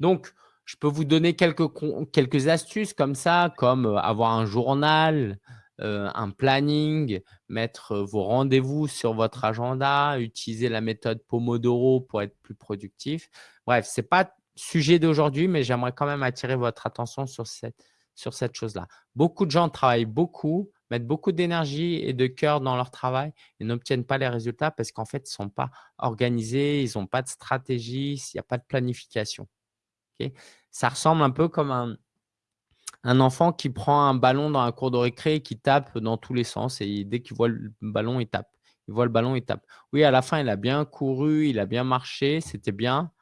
Donc, je peux vous donner quelques, astuces comme ça, comme euh, avoir un journal, euh, un planning, mettre vos rendez-vous sur votre agenda, utiliser la méthode Pomodoro pour être plus productif. Bref, ce n'est pas sujet d'aujourd'hui, mais j'aimerais quand même attirer votre attention sur cette, sur cette chose-là. Beaucoup de gens travaillent beaucoup, mettent beaucoup d'énergie et de cœur dans leur travail et n'obtiennent pas les résultats parce qu'en fait, ils ne sont pas organisés, ils n'ont pas de stratégie, il n'y a pas de planification. Ça ressemble un peu comme un, enfant qui prend un ballon dans un cours de récré et qui tape dans tous les sens et dès qu'il voit le ballon, il tape. Il voit le ballon, il tape. Oui, à la fin, il a bien couru, il a bien marché, c'était bien.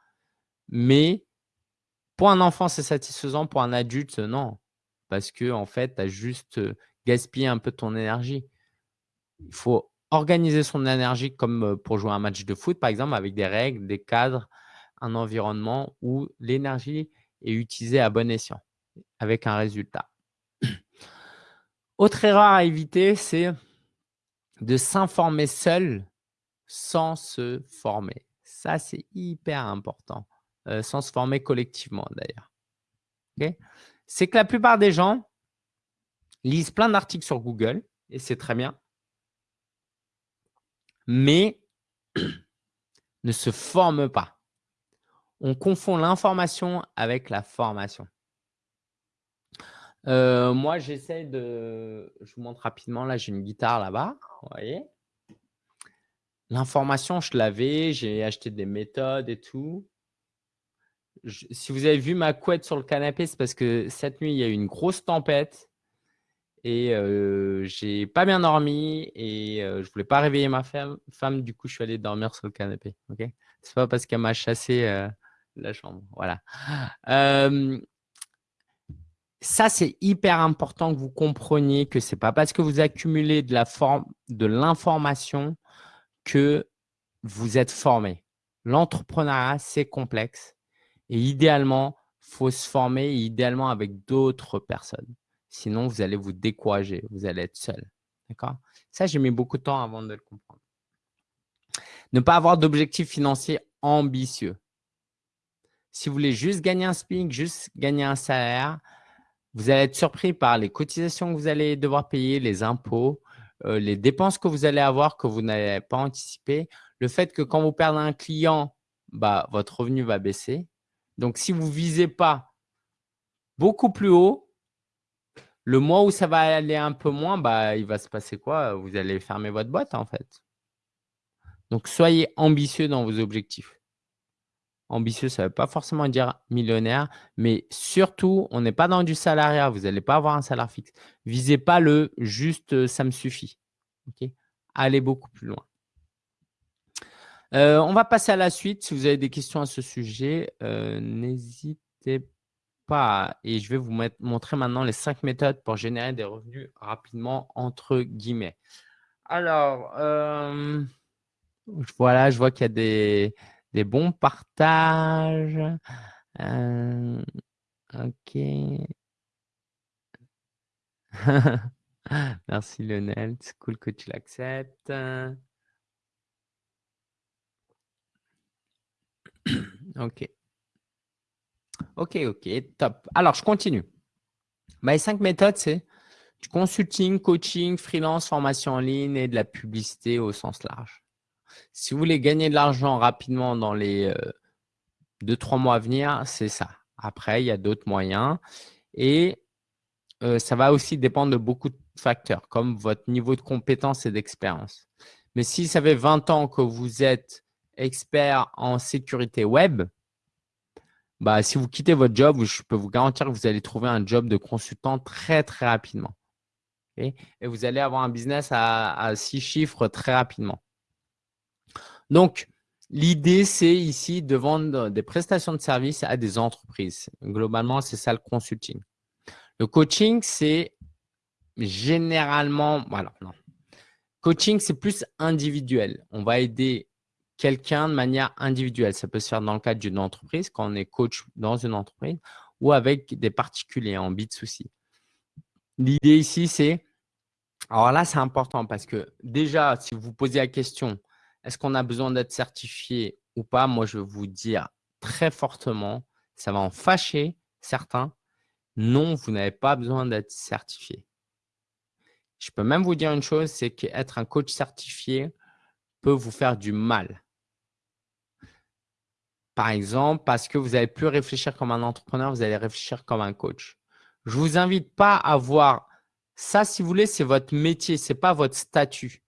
Mais pour un enfant, c'est satisfaisant. Pour un adulte, non. Parce que en fait, tu as juste gaspillé un peu ton énergie. Il faut organiser son énergie comme pour jouer un match de foot, par exemple, avec des règles, des cadres, un environnement où l'énergie est utilisée à bon escient, avec un résultat. Autre erreur à éviter, c'est de s'informer seul sans se former. Ça, c'est hyper important. Euh, sans se former collectivement d'ailleurs. c'est que la plupart des gens lisent plein d'articles sur Google, et c'est très bien, mais ne se forment pas. On confond l'information avec la formation. Euh, moi, j'essaie de… Je vous montre rapidement. Là, j'ai une guitare là-bas. Vous voyez L'information, je l'avais. J'ai acheté des méthodes et tout si vous avez vu ma couette sur le canapé, c'est parce que cette nuit, il y a eu une grosse tempête et euh, j'ai pas bien dormi et euh, je voulais pas réveiller ma femme. Du coup, je suis allé dormir sur le canapé. Ok, c'est pas parce qu'elle m'a chassé euh, la chambre. Voilà. ça, c'est hyper important que vous compreniez que c'est pas parce que vous accumulez de l'information que vous êtes formé. L'entrepreneuriat, c'est complexe. Et idéalement, il faut se former, idéalement avec d'autres personnes. Sinon, vous allez vous décourager, vous allez être seul. D'accord? Ça, j'ai mis beaucoup de temps avant de le comprendre. Ne pas avoir d'objectifs financiers ambitieux. Si vous voulez juste gagner un SPIC, juste gagner un salaire, vous allez être surpris par les cotisations que vous allez devoir payer, les impôts, euh, les dépenses que vous allez avoir que vous n'avez pas anticipé, le fait que quand vous perdez un client, bah, votre revenu va baisser. Donc, si vous ne visez pas beaucoup plus haut, le mois où ça va aller un peu moins, bah, il va se passer quoi? Vous allez fermer votre boîte en fait. Donc, soyez ambitieux dans vos objectifs. Ambitieux, ça ne veut pas forcément dire millionnaire, mais surtout, on n'est pas dans du salariat. Vous n'allez pas avoir un salaire fixe. Visez pas le juste euh, ça me suffit. Allez beaucoup plus loin. Euh, on va passer à la suite. Si vous avez des questions à ce sujet, euh, n'hésitez pas. Et je vais vous montrer maintenant les cinq méthodes pour générer des revenus rapidement, entre guillemets. Alors, voilà, je vois qu'il y a des, des bons partages. ok. Merci Lionel, c'est cool que tu l'acceptes. Ok. Ok, ok, top. Alors, je continue. Mes cinq méthodes, c'est du consulting, coaching, freelance, formation en ligne et de la publicité au sens large. Si vous voulez gagner de l'argent rapidement dans les euh, deux, trois mois à venir, c'est ça. Après, il y a d'autres moyens. Et euh, ça va aussi dépendre de beaucoup de facteurs, comme votre niveau de compétence et d'expérience. Mais si ça fait 20 ans que vous êtes expert en sécurité web, bah, si vous quittez votre job, je peux vous garantir que vous allez trouver un job de consultant très, très rapidement. Et vous allez avoir un business à, six chiffres très rapidement. Donc, l'idée, c'est ici de vendre des prestations de services à des entreprises. Globalement, c'est ça le consulting. Le coaching, c'est généralement… Voilà, non. Coaching, c'est plus individuel. On va aider quelqu'un de manière individuelle. Ça peut se faire dans le cadre d'une entreprise, quand on est coach dans une entreprise, ou avec des particuliers en bit souci. L'idée ici, c'est Alors là, c'est important parce que déjà, si vous posez la question, est-ce qu'on a besoin d'être certifié ou pas? Moi, je vais vous dire très fortement, ça va en fâcher certains. Non, vous n'avez pas besoin d'être certifié. Je peux même vous dire une chose, c'est qu'être un coach certifié peut vous faire du mal. Par exemple, parce que vous n'allez plus réfléchir comme un entrepreneur, vous allez réfléchir comme un coach. Je ne vous invite pas à voir ça, si vous voulez, c'est votre métier, ce n'est pas votre statut.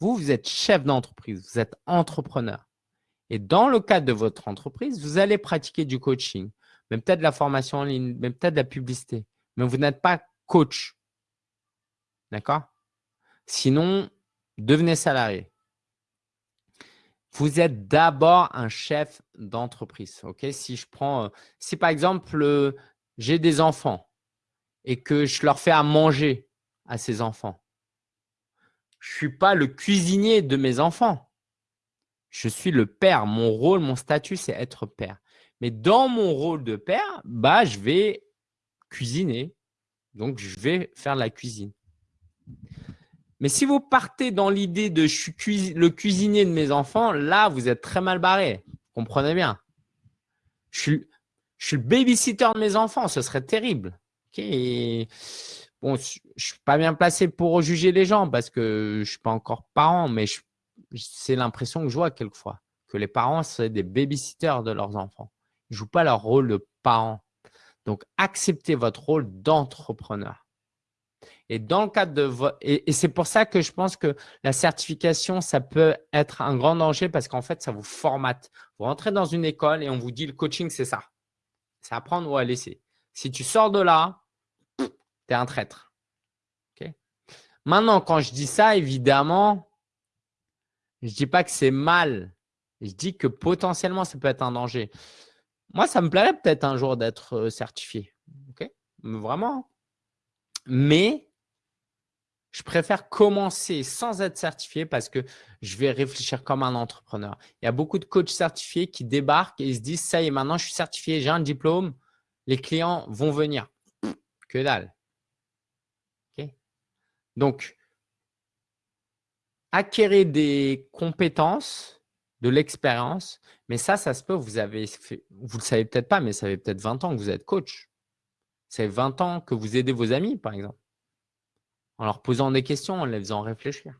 Vous, vous êtes chef d'entreprise, vous êtes entrepreneur. Et dans le cadre de votre entreprise, vous allez pratiquer du coaching, même peut-être de la formation en ligne, même peut-être de la publicité. Mais vous n'êtes pas coach. D'accord? Sinon, devenez salarié. Vous êtes d'abord un chef d'entreprise. Ok? Si je prends, euh, si par exemple, euh, j'ai des enfants et que je leur fais à manger à ces enfants, je ne suis pas le cuisinier de mes enfants. Je suis le père. Mon rôle, mon statut, c'est être père. Mais dans mon rôle de père, bah, je vais cuisiner. Donc, je vais faire la cuisine. Mais si vous partez dans l'idée de je suis le cuisinier de mes enfants, là, vous êtes très mal barré. Comprenez bien? Je suis, je suis le babysitter de mes enfants. Ce serait terrible. Je ne suis pas bien placé pour juger les gens parce que je ne suis pas encore parent, mais c'est l'impression que je vois quelquefois, que les parents, sont des babysitters de leurs enfants. Ils ne jouent pas leur rôle de parent. Donc, acceptez votre rôle d'entrepreneur. Et dans le cadre de et, c'est pour ça que je pense que la certification, ça peut être un grand danger parce qu'en fait, ça vous formate. Vous rentrez dans une école et on vous dit le coaching, c'est ça. C'est apprendre ou à laisser. Si tu sors de là, tu es un traître. Maintenant, quand je dis ça, évidemment, je ne dis pas que c'est mal. Je dis que potentiellement, ça peut être un danger. Moi, ça me plairait peut-être un jour d'être euh, certifié. Vraiment. Mais je préfère commencer sans être certifié parce que je vais réfléchir comme un entrepreneur. Il y a beaucoup de coachs certifiés qui débarquent et ils se disent « ça y est, maintenant je suis certifié, j'ai un diplôme, les clients vont venir. » Que dalle. Donc, acquérir des compétences, de l'expérience, mais ça, ça se peut, vous avez vous le savez peut-être pas, mais ça fait peut-être 20 ans que vous êtes coach. C'est 20 ans que vous aidez vos amis, par exemple en leur posant des questions, en les faisant réfléchir.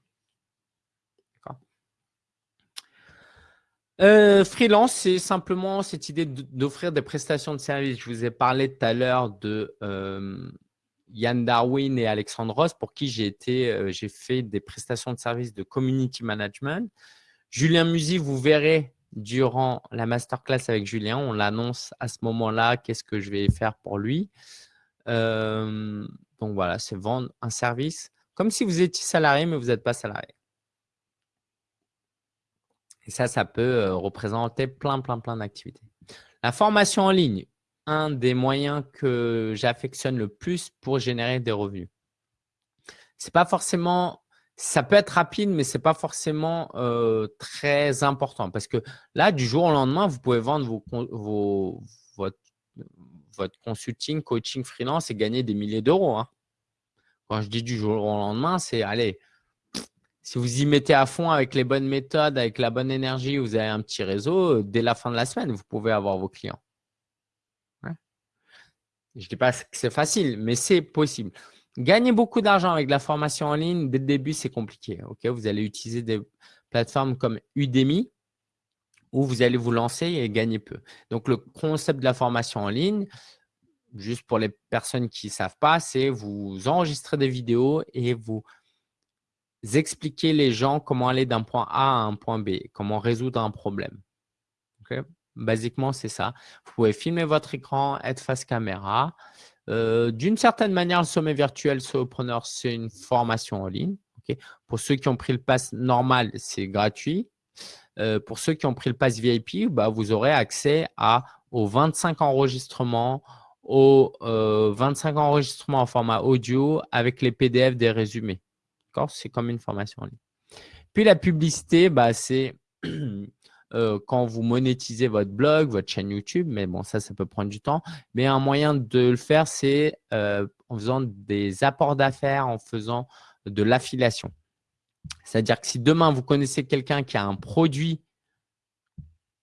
Euh, freelance, c'est simplement cette idée d'offrir des prestations de services. Je vous ai parlé tout à l'heure de euh, Yann Darwin et Alexandre Ross, pour qui j'ai euh, fait des prestations de services de community management. Julien Musy, vous verrez durant la masterclass avec Julien, on l'annonce à ce moment-là, qu'est-ce que je vais faire pour lui. Donc voilà, c'est vendre un service comme si vous étiez salarié, mais vous n'êtes pas salarié. Et ça, ça peut représenter plein, plein, plein d'activités. La formation en ligne, un des moyens que j'affectionne le plus pour générer des revenus. C'est pas forcément, ça peut être rapide, mais c'est pas forcément très important parce que là, du jour au lendemain, vous pouvez vendre votre, consulting, coaching freelance et gagner des milliers d'euros. Hein. Quand je dis du jour au lendemain, c'est allez, si vous y mettez à fond avec les bonnes méthodes, avec la bonne énergie, vous avez un petit réseau, dès la fin de la semaine, vous pouvez avoir vos clients. Je ne dis pas que c'est facile, mais c'est possible. Gagner beaucoup d'argent avec la formation en ligne, dès le début, c'est compliqué. vous allez utiliser des plateformes comme Udemy où vous allez vous lancer et gagner peu. Donc, le concept de la formation en ligne, juste pour les personnes qui ne savent pas, c'est vous enregistrer des vidéos et vous expliquer les gens comment aller d'un point A à un point B, comment résoudre un problème. Basiquement, c'est ça. Vous pouvez filmer votre écran, être face caméra. Euh, d'une certaine manière, le sommet virtuel Solopreneur, c'est une formation en ligne. Pour ceux qui ont pris le pass normal, c'est gratuit. Euh, pour ceux qui ont pris le pass VIP, bah, vous aurez accès à, aux 25 enregistrements, aux 25 euh, enregistrements en format audio avec les PDF des résumés. C'est comme une formation en ligne. Puis la publicité, bah, c'est euh, quand vous monétisez votre blog, votre chaîne YouTube, mais bon, ça, ça peut prendre du temps. Mais un moyen de le faire, c'est euh, en faisant des apports d'affaires, en faisant de l'affiliation. C'est-à-dire que si demain, vous connaissez quelqu'un qui a un produit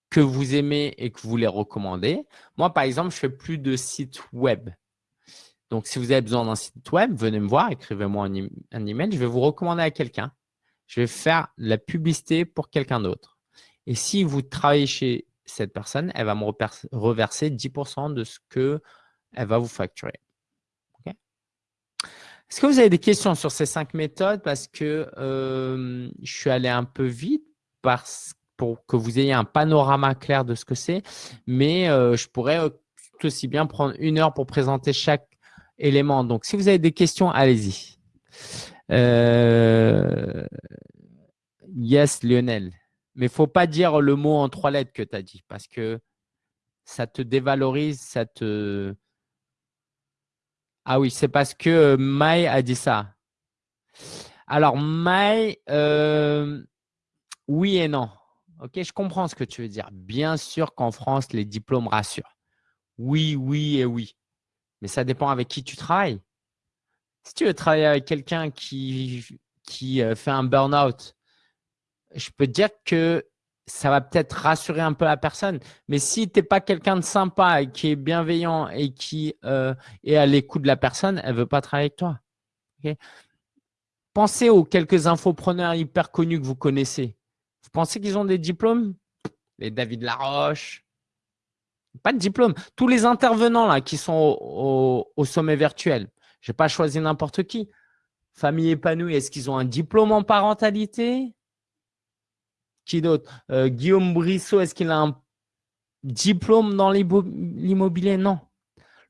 que vous aimez et que vous voulez recommander, moi, par exemple, je fais plus de sites web. Donc, si vous avez besoin d'un site web, venez me voir, écrivez-moi un, un, email, je vais vous recommander à quelqu'un. Je vais faire la publicité pour quelqu'un d'autre. Et si vous travaillez chez cette personne, elle va me reverser 10% de ce qu'elle va vous facturer. Est-ce que vous avez des questions sur ces cinq méthodes? Parce que euh, je suis allé un peu vite parce, pour que vous ayez un panorama clair de ce que c'est. Mais euh, je pourrais tout aussi bien prendre une heure pour présenter chaque élément. Donc, si vous avez des questions, allez-y. Euh, yes, Lionel. Mais il faut pas dire le mot en trois lettres que tu as dit parce que ça te dévalorise, ça te… Ah oui, c'est parce que euh, Mai a dit ça. Alors, Mai, euh, oui et non. Ok, je comprends ce que tu veux dire. Bien sûr qu'en France, les diplômes rassurent. Oui, oui et oui. Mais ça dépend avec qui tu travailles. Si tu veux travailler avec quelqu'un qui, qui euh, fait un burn-out, je peux dire que ça va peut-être rassurer un peu la personne. Mais si tu n'es pas quelqu'un de sympa et qui est bienveillant et qui euh, est à l'écoute de la personne, elle ne veut pas travailler avec toi. Pensez aux quelques infopreneurs hyper connus que vous connaissez. Vous pensez qu'ils ont des diplômes? Les David Laroche. Pas de diplôme. Tous les intervenants là qui sont au, sommet virtuel. Je n'ai pas choisi n'importe qui. Famille épanouie, est-ce qu'ils ont un diplôme en parentalité? Qui d'autre euh, Guillaume Brissot, est-ce qu'il a un diplôme dans l'immobilier? Non.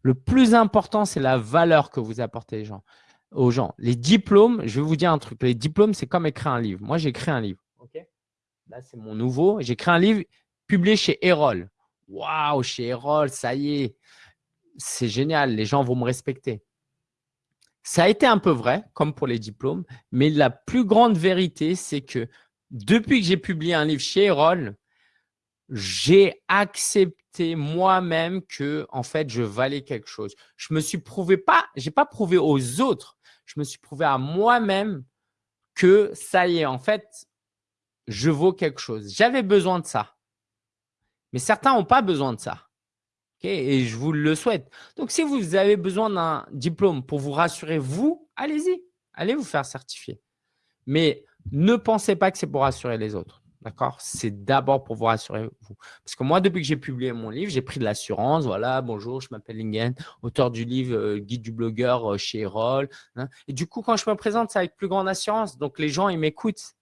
Le plus important, c'est la valeur que vous apportez aux gens. Les diplômes, je vais vous dire un truc. Les diplômes, c'est comme écrire un livre. Moi, j'ai écrit un livre. Là, c'est mon nouveau. J'ai écrit un livre publié chez Erol. Waouh, chez Erol, ça y est. C'est génial. Les gens vont me respecter. Ça a été un peu vrai, comme pour les diplômes, mais la plus grande vérité, c'est que depuis que j'ai publié un livre chez Erol, j'ai accepté moi-même que en fait je valais quelque chose. Je me suis prouvé pas, j'ai pas prouvé aux autres, je me suis prouvé à moi-même que ça y est, en fait, je vaux quelque chose. J'avais besoin de ça. Mais certains n'ont pas besoin de ça. Et je vous le souhaite. Donc, si vous avez besoin d'un diplôme pour vous rassurer, vous, allez-y. Allez vous faire certifier. Mais ne pensez pas que c'est pour rassurer les autres. D'accord? C'est d'abord pour vous rassurer vous. Parce que moi, depuis que j'ai publié mon livre, j'ai pris de l'assurance. Voilà, bonjour, je m'appelle Lingen, auteur du livre euh, Guide du blogueur euh, chez Erol. Hein. Et du coup, quand je me présente, c'est avec plus grande assurance. Donc, les gens, ils m'écoutent.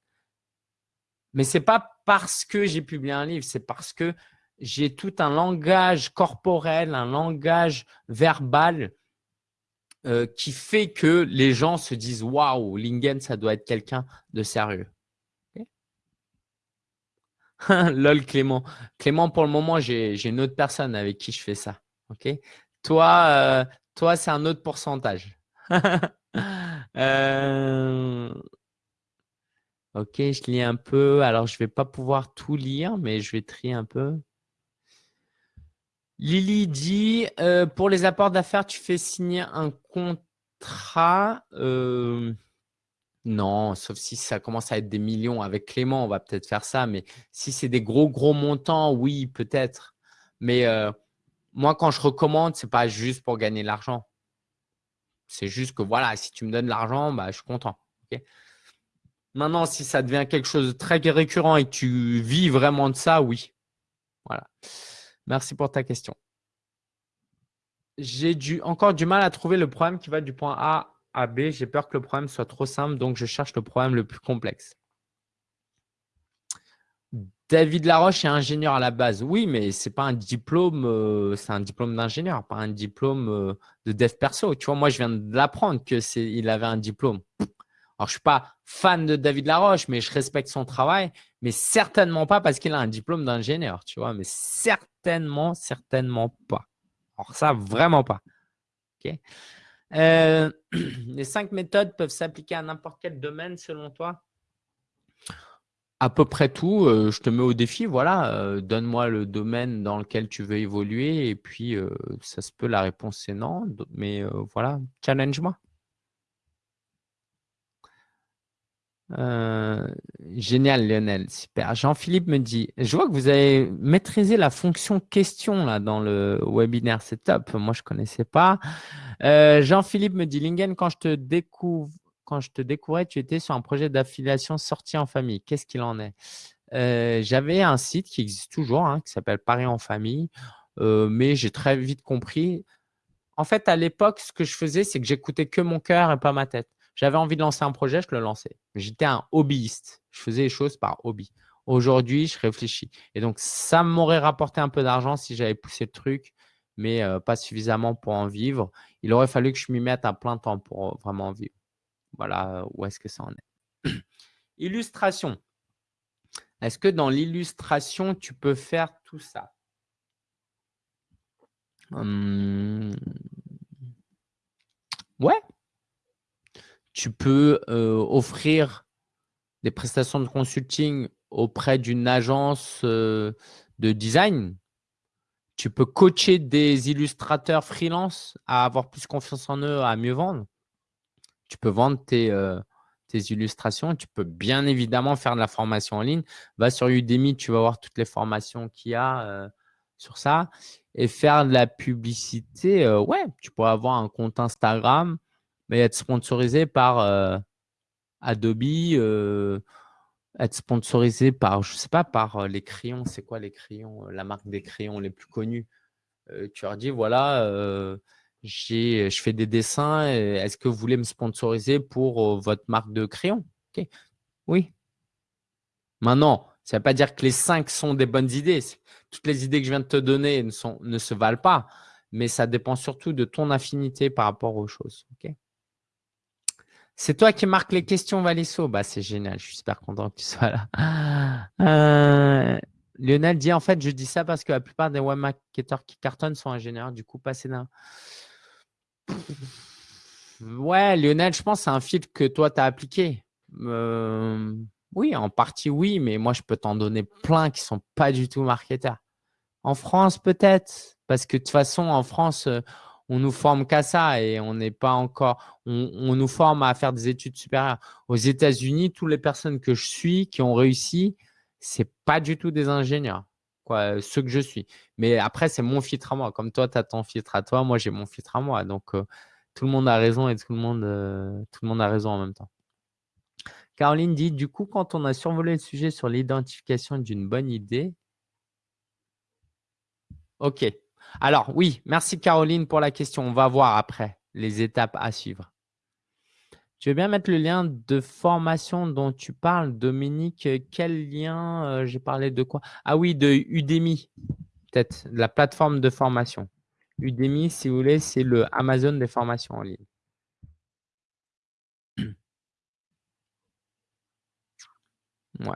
Mais ce n'est pas parce que j'ai publié un livre, c'est parce que j'ai tout un langage corporel, un langage verbal euh, qui fait que les gens se disent « Waouh, Lingen, ça doit être quelqu'un de sérieux Lol, Clément. Clément, pour le moment, j'ai une autre personne avec qui je fais ça. Toi, euh, toi c'est un autre pourcentage. Euh, ok, je lis un peu. Alors, je ne vais pas pouvoir tout lire, mais je vais trier un peu. Lily dit euh, pour les apports d'affaires, tu fais signer un contrat. Euh, non, sauf si ça commence à être des millions. Avec Clément, on va peut-être faire ça. Mais si c'est des gros, gros montants, oui, peut-être. Mais euh, moi, quand je recommande, ce n'est pas juste pour gagner de l'argent. C'est juste que voilà, si tu me donnes de l'argent, bah, je suis content. Maintenant, si ça devient quelque chose de très récurrent et que tu vis vraiment de ça, oui. Voilà. Merci pour ta question. J'ai encore du mal à trouver le problème qui va du point A à B. J'ai peur que le problème soit trop simple, donc je cherche le problème le plus complexe. David Laroche est ingénieur à la base. Oui, mais ce n'est pas un diplôme, euh, c'est un diplôme d'ingénieur, pas un diplôme euh, de dev perso. Tu vois, moi, je viens de l'apprendre qu'il avait un diplôme. Alors, je ne suis pas fan de David Laroche, mais je respecte son travail, mais certainement pas parce qu'il a un diplôme d'ingénieur, tu vois, mais certainement, certainement pas. Alors, ça, vraiment pas. Euh, les cinq méthodes peuvent s'appliquer à n'importe quel domaine selon toi? À peu près tout. je te mets au défi. Voilà, donne-moi le domaine dans lequel tu veux évoluer. Et puis, ça se peut, la réponse c'est non. Mais voilà, challenge-moi. Génial, Lionel. Super. Jean-Philippe me dit, je vois que vous avez maîtrisé la fonction question dans le webinaire. C'est top. Moi, je ne connaissais pas. Jean-Philippe me dit, Lingen, quand je te découvrais, tu étais sur un projet d'affiliation sortie en famille. Qu'est-ce qu'il en est? Euh, J'avais un site qui existe toujours, hein, qui s'appelle Paris en famille, euh, mais j'ai très vite compris. En fait, à l'époque, ce que je faisais, c'est que j'écoutais que mon cœur et pas ma tête. J'avais envie de lancer un projet, je le lançais. J'étais un hobbyiste. Je faisais les choses par hobby. Aujourd'hui, je réfléchis. Et donc, ça m'aurait rapporté un peu d'argent si j'avais poussé le truc, mais euh, pas suffisamment pour en vivre. Il aurait fallu que je m'y mette à plein temps pour vraiment en vivre. Voilà où est-ce que ça en est. Illustration. Est-ce que dans l'illustration, tu peux faire tout ça? Hum. Ouais. Tu peux offrir des prestations de consulting auprès d'une agence de design. Tu peux coacher des illustrateurs freelance à avoir plus confiance en eux, à mieux vendre tu peux vendre tes, euh, tes, illustrations. Tu peux bien évidemment faire de la formation en ligne. Va sur Udemy, tu vas voir toutes les formations qu'il y a euh, sur ça. Et faire de la publicité, euh, ouais, tu pourrais avoir un compte Instagram, mais être sponsorisé par Adobe, être sponsorisé par, je sais pas, par les crayons. C'est quoi les crayons La marque des crayons les plus connus? tu leur dis, voilà, je fais des dessins. Est-ce que vous voulez me sponsoriser pour votre marque de crayon Oui. Maintenant, ça ne veut pas dire que les cinq sont des bonnes idées. Toutes les idées que je viens de te donner ne se valent pas, mais ça dépend surtout de ton affinité par rapport aux choses. C'est toi qui marques les questions, Valisso. Bah, c'est génial. Je suis super content que tu sois là. Euh, Lionel dit en fait, je dis ça parce que la plupart des webmarketeurs qui cartonnent sont ingénieurs. Du coup, passer d'un Ouais, Lionel, je pense que c'est un filtre que toi, tu as appliqué. Euh, oui, en partie, oui, mais moi, je peux t'en donner plein qui ne sont pas du tout marketeurs. En France, peut-être, parce que de toute façon, en France, euh, on nous forme qu'à ça et on n'est pas encore, on, nous forme à faire des études supérieures. Aux États-Unis, toutes les personnes que je suis qui ont réussi, ce n'est pas du tout des ingénieurs quoi, ce que je suis. Mais après, c'est mon filtre à moi. Comme toi, tu as ton filtre à toi, moi, j'ai mon filtre à moi. Donc, tout le monde a raison et tout le monde, tout le monde a raison en même temps. Caroline dit, du coup, quand on a survolé le sujet sur l'identification d'une bonne idée, OK. Alors, oui, merci Caroline pour la question. On va voir après les étapes à suivre. Tu veux bien mettre le lien de formation dont tu parles, Dominique Quel lien euh, J'ai parlé de quoi? Ah oui, de Udemy, peut-être, la plateforme de formation. Udemy, si vous voulez, c'est le Amazon des formations en ligne. Ouais.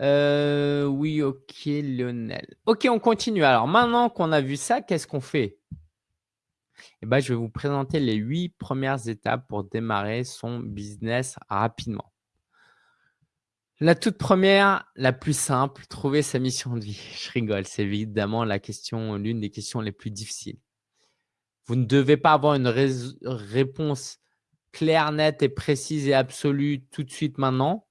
Euh, oui, ok, Lionel. Ok, on continue. Alors, maintenant qu'on a vu ça, qu'est-ce qu'on fait? Eh ben, je vais vous présenter les huit premières étapes pour démarrer son business rapidement. La toute première, la plus simple, trouver sa mission de vie. Je rigole, c'est évidemment la question, l'une des questions les plus difficiles. Vous ne devez pas avoir une réponse claire, nette et précise et absolue tout de suite maintenant,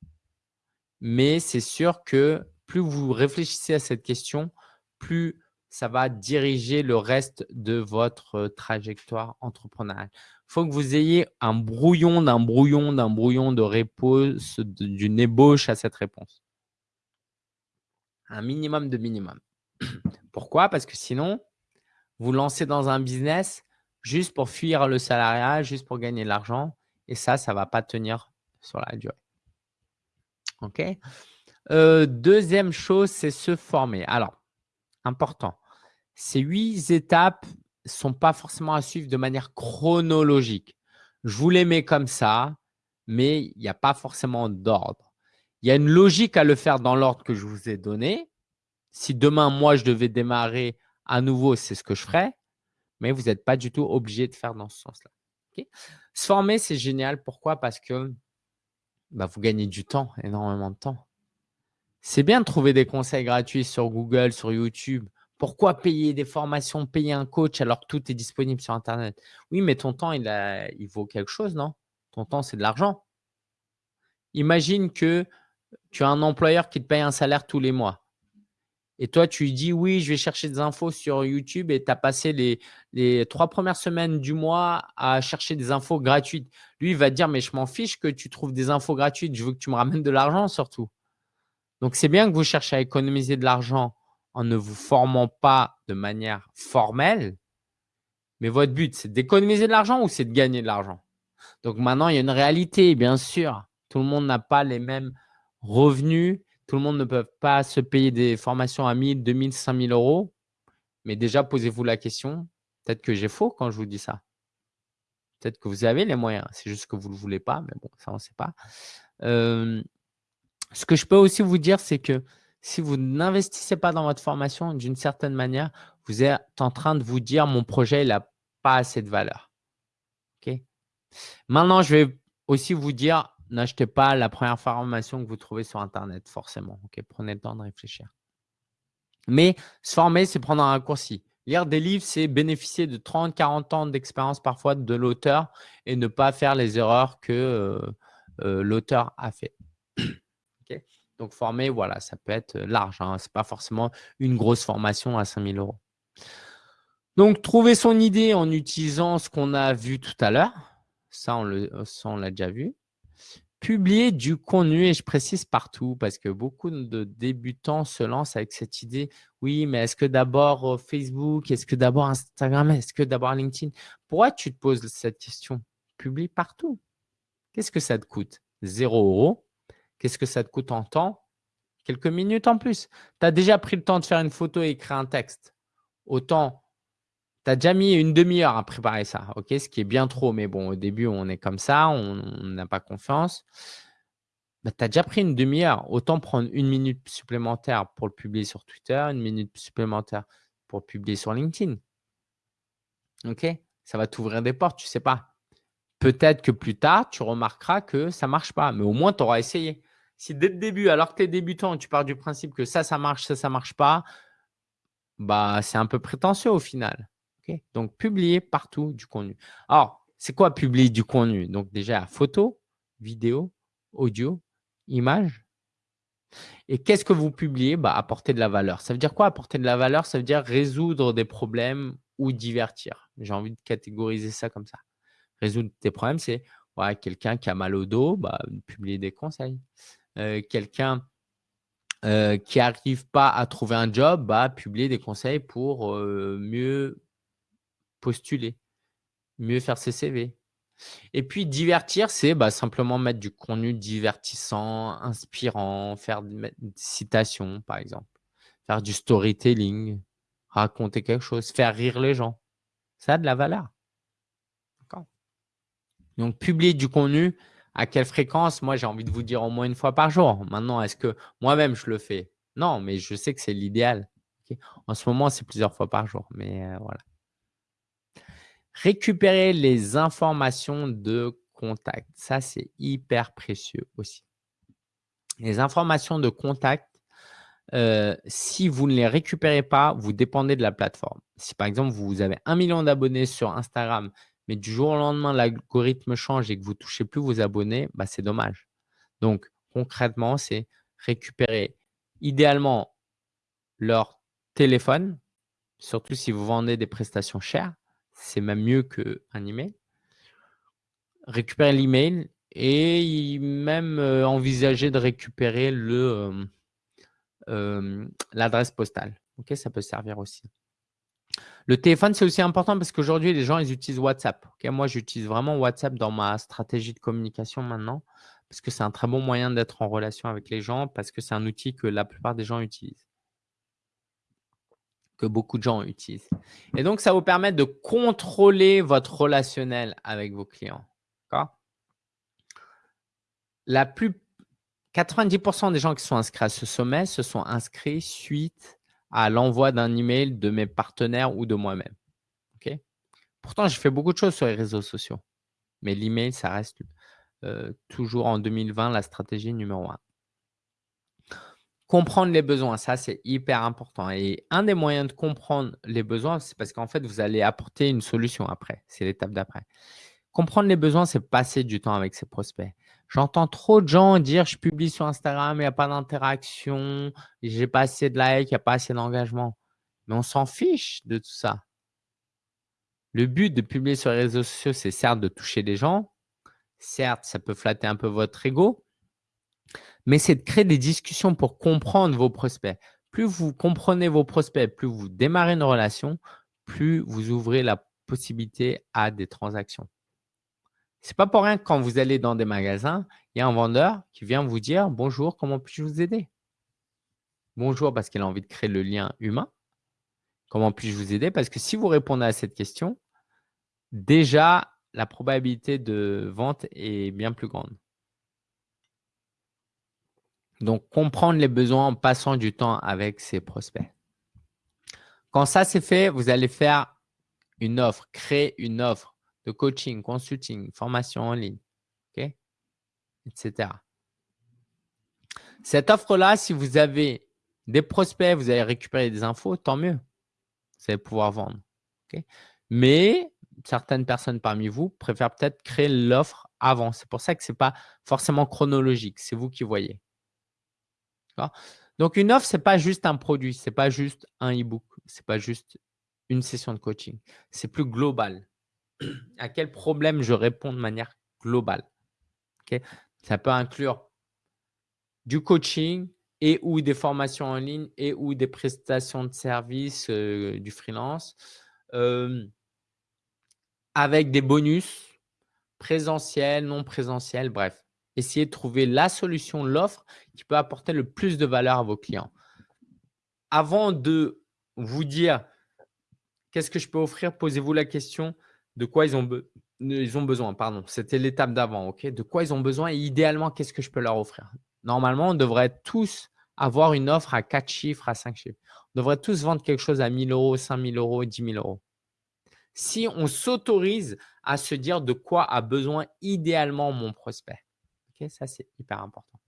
mais c'est sûr que plus vous réfléchissez à cette question, plus ça va diriger le reste de votre trajectoire entrepreneuriale. Il faut que vous ayez un brouillon d'un brouillon d'un brouillon de réponse, d'une ébauche à cette réponse. Un minimum de minimum. Pourquoi? Parce que sinon, vous lancez dans un business juste pour fuir le salariat, juste pour gagner de l'argent. Et ça, ça ne va pas tenir sur la durée. OK? Deuxième chose, c'est se former. Alors, important. Ces huit étapes ne sont pas forcément à suivre de manière chronologique. Je vous les mets comme ça, mais il n'y a pas forcément d'ordre. Il y a une logique à le faire dans l'ordre que je vous ai donné. Si demain, moi, je devais démarrer à nouveau, c'est ce que je ferais, mais vous n'êtes pas du tout obligé de faire dans ce sens-là. Se former, c'est génial. Pourquoi? Parce que bah, vous gagnez du temps, énormément de temps. C'est bien de trouver des conseils gratuits sur Google, sur YouTube. Pourquoi payer des formations, payer un coach alors que tout est disponible sur Internet? Oui, mais ton temps, il, a, il vaut quelque chose, non? Ton temps, c'est de l'argent. Imagine que tu as un employeur qui te paye un salaire tous les mois. Et toi, tu dis oui, je vais chercher des infos sur YouTube et tu as passé les, les, trois premières semaines du mois à chercher des infos gratuites. Lui, il va te dire mais je m'en fiche que tu trouves des infos gratuites, je veux que tu me ramènes de l'argent surtout. Donc, c'est bien que vous cherchez à économiser de l'argent en ne vous formant pas de manière formelle. Mais votre but, c'est d'économiser de l'argent ou c'est de gagner de l'argent? Donc, maintenant, il y a une réalité, bien sûr. Tout le monde n'a pas les mêmes revenus tout le monde ne peut pas se payer des formations à 1000, 2000, 5000 euros. Mais déjà, posez-vous la question. Peut-être que j'ai faux quand je vous dis ça. Peut-être que vous avez les moyens. C'est juste que vous ne le voulez pas. Mais bon, ça, on ne sait pas. ce que je peux aussi vous dire, c'est que si vous n'investissez pas dans votre formation, d'une certaine manière, vous êtes en train de vous dire mon projet n'a pas assez de valeur. Maintenant, je vais aussi vous dire n'achetez pas la première formation que vous trouvez sur Internet, forcément. Ok, Prenez le temps de réfléchir. Mais se former, c'est prendre un raccourci. Lire des livres, c'est bénéficier de 30, 40 ans d'expérience parfois de l'auteur et ne pas faire les erreurs que euh, euh, l'auteur a fait. Donc, former, voilà, ça peut être large. Hein. Ce n'est pas forcément une grosse formation à 5000 euros. Donc, trouver son idée en utilisant ce qu'on a vu tout à l'heure. Ça, on l'a déjà vu publier du contenu, et je précise partout parce que beaucoup de débutants se lancent avec cette idée, oui, mais est-ce que d'abord euh, Facebook, est-ce que d'abord Instagram, est-ce que d'abord LinkedIn? Pourquoi tu te poses cette question? Publie partout. Qu'est-ce que ça te coûte? Zéro euro. Qu'est-ce que ça te coûte en temps? Quelques minutes en plus. Tu as déjà pris le temps de faire une photo et écrire un texte. Autant tu as déjà mis une demi-heure à préparer ça, ok ce qui est bien trop. Mais bon, au début, on est comme ça, on n'a pas confiance. Bah, tu as déjà pris une demi-heure. Autant prendre une minute supplémentaire pour le publier sur Twitter, une minute supplémentaire pour le publier sur LinkedIn. Ok Ça va t'ouvrir des portes, tu ne sais pas. Peut-être que plus tard, tu remarqueras que ça ne marche pas, mais au moins, tu auras essayé. Si dès le début, alors que tu es débutant, tu pars du principe que ça, ça marche, ça, ça ne marche pas, bah, c'est un peu prétentieux au final. Donc, publier partout du contenu. Alors, c'est quoi publier du contenu? Donc, déjà, photo, vidéo, audio, image. Et qu'est-ce que vous publiez? Bah, Apporter de la valeur. Ça veut dire quoi apporter de la valeur? Ça veut dire résoudre des problèmes ou divertir. J'ai envie de catégoriser ça comme ça. Résoudre des problèmes, c'est quelqu'un qui a mal au dos, bah, publier des conseils. Euh, quelqu'un euh, qui n'arrive pas à trouver un job, bah, publier des conseils pour euh, mieux postuler, mieux faire ses CV. Et puis, divertir, c'est bah, simplement mettre du contenu divertissant, inspirant, faire des citations, par exemple, faire du storytelling, raconter quelque chose, faire rire les gens. Ça a de la valeur. Donc, publier du contenu, à quelle fréquence? Moi, j'ai envie de vous dire au moins une fois par jour. Maintenant, est-ce que moi-même, je le fais? Non, mais je sais que c'est l'idéal. En ce moment, c'est plusieurs fois par jour. Mais euh, voilà. Récupérer les informations de contact. Ça, c'est hyper précieux aussi. Les informations de contact, euh, si vous ne les récupérez pas, vous dépendez de la plateforme. Si par exemple, vous avez un million d'abonnés sur Instagram, mais du jour au lendemain, l'algorithme change et que vous ne touchez plus vos abonnés, bah, c'est dommage. Donc, concrètement, c'est récupérer idéalement leur téléphone, surtout si vous vendez des prestations chères, c'est même mieux qu'un email. Récupérer l'email et même euh, envisager de récupérer euh, euh, l'adresse postale. Ça peut servir aussi. Le téléphone, c'est aussi important parce qu'aujourd'hui, les gens, ils utilisent WhatsApp. moi, j'utilise vraiment WhatsApp dans ma stratégie de communication maintenant parce que c'est un très bon moyen d'être en relation avec les gens parce que c'est un outil que la plupart des gens utilisent que beaucoup de gens utilisent. Et donc, ça vous permet de contrôler votre relationnel avec vos clients. La plus 90% des gens qui sont inscrits à ce sommet se sont inscrits suite à l'envoi d'un email de mes partenaires ou de moi-même. Pourtant, j'ai fait beaucoup de choses sur les réseaux sociaux. Mais l'email, ça reste euh, toujours en 2020 la stratégie numéro un. Comprendre les besoins, ça c'est hyper important. Et un des moyens de comprendre les besoins, c'est parce qu'en fait, vous allez apporter une solution après. C'est l'étape d'après. Comprendre les besoins, c'est passer du temps avec ses prospects. J'entends trop de gens dire je publie sur Instagram, il n'y a pas d'interaction, j'ai pas assez de likes, il n'y a pas assez d'engagement. Mais on s'en fiche de tout ça. Le but de publier sur les réseaux sociaux, c'est certes de toucher des gens. Certes, ça peut flatter un peu votre ego, mais c'est de créer des discussions pour comprendre vos prospects. Plus vous comprenez vos prospects, plus vous démarrez une relation, plus vous ouvrez la possibilité à des transactions. C'est pas pour rien que quand vous allez dans des magasins, il y a un vendeur qui vient vous dire « Bonjour, comment puis-je vous aider ?» Bonjour parce qu'il a envie de créer le lien humain. Comment puis-je vous aider? Parce que si vous répondez à cette question, déjà, la probabilité de vente est bien plus grande. Donc, comprendre les besoins en passant du temps avec ses prospects. Quand ça c'est fait, vous allez faire une offre, créer une offre de coaching, consulting, formation en ligne, etc. Cette offre-là, si vous avez des prospects, vous allez récupérer des infos, tant mieux. Vous allez pouvoir vendre. Mais certaines personnes parmi vous préfèrent peut-être créer l'offre avant. C'est pour ça que ce n'est pas forcément chronologique. C'est vous qui voyez. Donc, une offre, ce n'est pas juste un produit. Ce n'est pas juste un e-book. Ce n'est pas juste une session de coaching. C'est plus global à quel problème je réponds de manière globale. Ça peut inclure du coaching et ou des formations en ligne et ou des prestations de services, euh, du freelance, avec des bonus présentiels, non présentiels, bref. Essayez de trouver la solution, l'offre qui peut apporter le plus de valeur à vos clients. Avant de vous dire qu'est-ce que je peux offrir, posez-vous la question de quoi ils ont, ils ont besoin. Pardon, c'était l'étape d'avant. ok? De quoi ils ont besoin et idéalement, qu'est-ce que je peux leur offrir? Normalement, on devrait tous avoir une offre à 4 chiffres, à 5 chiffres. On devrait tous vendre quelque chose à 1000 euros, 5000 euros, 10 000 euros. Si on s'autorise à se dire de quoi a besoin idéalement mon prospect. Ça, c'est hyper important.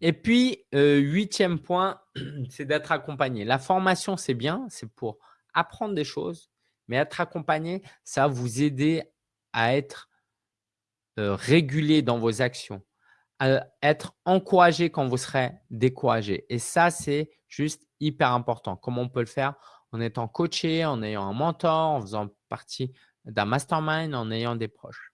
Et puis, euh, huitième point, c'est d'être accompagné. La formation, c'est bien, c'est pour apprendre des choses, mais être accompagné, ça va vous aider à être régulier dans vos actions, à être encouragé quand vous serez découragé. Et ça, c'est juste hyper important. Comment on peut le faire? En étant coaché, en ayant un mentor, en faisant partie d'un mastermind, en ayant des proches.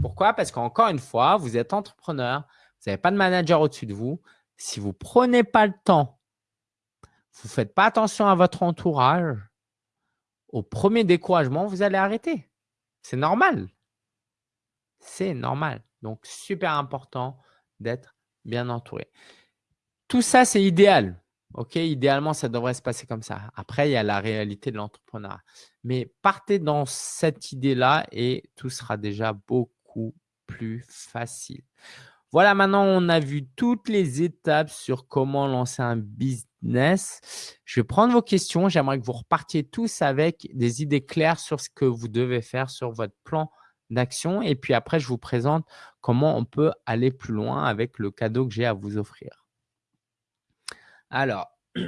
Pourquoi? Parce qu'encore une fois, vous êtes entrepreneur, vous n'avez pas de manager au-dessus de vous. Si vous ne prenez pas le temps, vous ne faites pas attention à votre entourage, au premier découragement, vous allez arrêter. C'est normal. C'est normal. Donc, super important d'être bien entouré. Tout ça, c'est idéal. OK, idéalement, ça devrait se passer comme ça. Après, il y a la réalité de l'entrepreneuriat. Mais partez dans cette idée-là et tout sera déjà beaucoup plus facile. Voilà, maintenant, on a vu toutes les étapes sur comment lancer un business. Je vais prendre vos questions. J'aimerais que vous repartiez tous avec des idées claires sur ce que vous devez faire sur votre plan d'action. Et puis après, je vous présente comment on peut aller plus loin avec le cadeau que j'ai à vous offrir. Alors,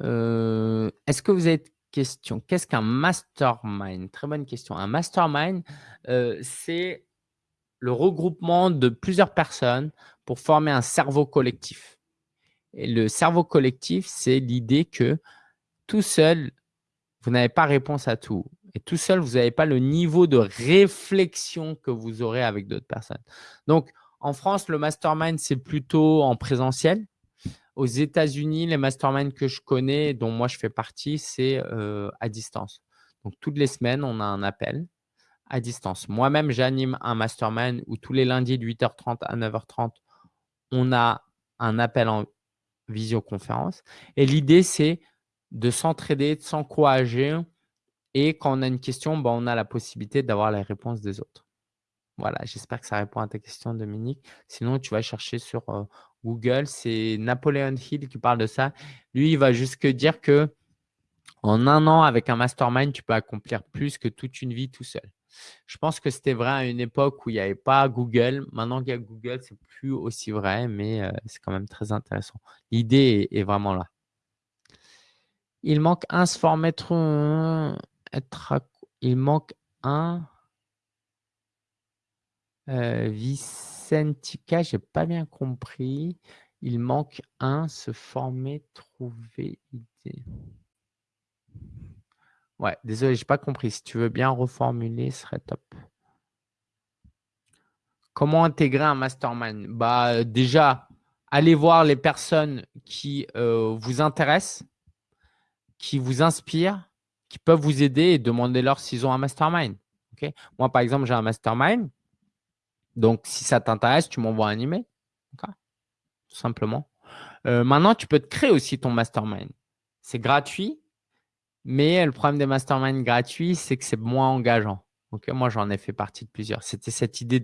euh, est-ce que vous avez question? Qu'est-ce qu'un mastermind? Très bonne question. Un mastermind, euh, c'est le regroupement de plusieurs personnes pour former un cerveau collectif. Et le cerveau collectif, c'est l'idée que tout seul, vous n'avez pas réponse à tout. Et tout seul, vous n'avez pas le niveau de réflexion que vous aurez avec d'autres personnes. Donc, en France, le mastermind, c'est plutôt en présentiel. Aux États-Unis, les masterminds que je connais, dont moi je fais partie, c'est euh, à distance. Donc, toutes les semaines, on a un appel à distance. Moi-même, j'anime un mastermind où tous les lundis de 8h30 à 9h30, on a un appel en visioconférence. Et l'idée, c'est de s'entraider, de s'encourager. Et quand on a une question, ben, on a la possibilité d'avoir la réponse des autres. Voilà, j'espère que ça répond à ta question, Dominique. Sinon, tu vas chercher sur Google, c'est Napoléon Hill qui parle de ça. Lui, il va jusque dire que en un an, avec un mastermind, tu peux accomplir plus que toute une vie tout seul. Je pense que c'était vrai à une époque où il n'y avait pas Google. Maintenant qu'il y a Google, c'est plus aussi vrai, mais c'est quand même très intéressant. L'idée est, vraiment là. Il manque un se former être il manque un Vicentica, j'ai pas bien compris. Il manque un se former, trouver idée. Ouais, désolé, j'ai pas compris. Si tu veux bien reformuler, ce serait top. Comment intégrer un mastermind? Bah, Déjà, allez voir les personnes qui euh, vous intéressent, qui vous inspirent, qui peuvent vous aider et demandez-leur s'ils ont un mastermind. Moi, par exemple, j'ai un mastermind. Donc, si ça t'intéresse, tu m'envoies un email. Tout simplement. Euh, maintenant, tu peux te créer aussi ton mastermind. C'est gratuit. Mais le problème des masterminds gratuits, c'est que c'est moins engageant. moi, j'en ai fait partie de plusieurs. C'était cette idée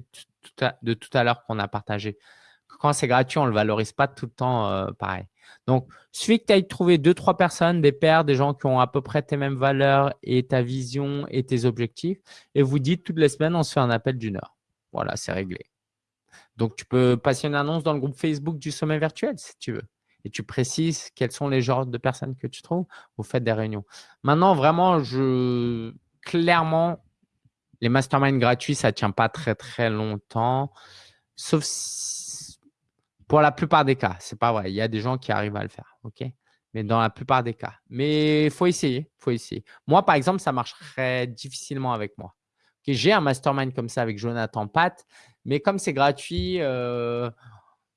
de tout à, l'heure qu'on a partagé. Quand c'est gratuit, on ne le valorise pas tout le temps euh, pareil. Donc, suffit que tu ailles trouver deux, trois personnes, des pairs, des gens qui ont à peu près tes mêmes valeurs et ta vision et tes objectifs. Et vous dites toutes les semaines, on se fait un appel d'une heure. Voilà, c'est réglé. Donc, tu peux passer une annonce dans le groupe Facebook du sommet virtuel si tu veux et tu précises quels sont les genres de personnes que tu trouves, vous faites des réunions. Maintenant, vraiment, je clairement, les masterminds gratuits, ça ne tient pas très, très longtemps, sauf pour la plupart des cas. C'est pas vrai. Il y a des gens qui arrivent à le faire. OK? Mais dans la plupart des cas. Mais il faut essayer. faut essayer. Moi, par exemple, ça marcherait difficilement avec moi. J'ai un mastermind comme ça avec Jonathan Pat, mais comme c'est gratuit, euh,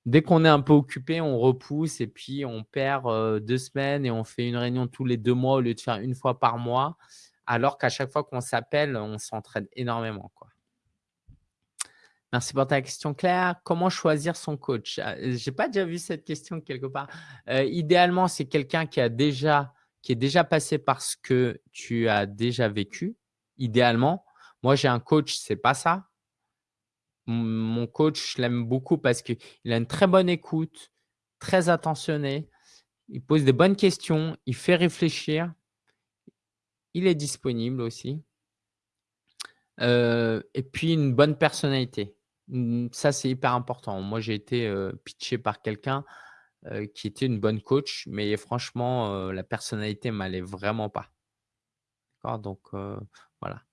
Dès qu'on est un peu occupé, on repousse et puis on perd deux semaines et on fait une réunion tous les deux mois au lieu de faire une fois par mois. Alors qu'à chaque fois qu'on s'appelle, on s'entraide énormément. Merci pour ta question, Claire. Comment choisir son coach? Ah, Je n'ai pas déjà vu cette question quelque part. idéalement, c'est quelqu'un qui, qui est déjà passé par ce que tu as déjà vécu. Idéalement, moi, j'ai un coach, c'est pas ça mon coach, je l'aime beaucoup parce qu'il a une très bonne écoute, très attentionné. Il pose des bonnes questions, il fait réfléchir. Il est disponible aussi. Euh, et puis, une bonne personnalité. Ça, c'est hyper important. Moi, j'ai été euh, pitché par quelqu'un euh, qui était une bonne coach, mais franchement, la personnalité ne m'allait vraiment pas. Donc, voilà.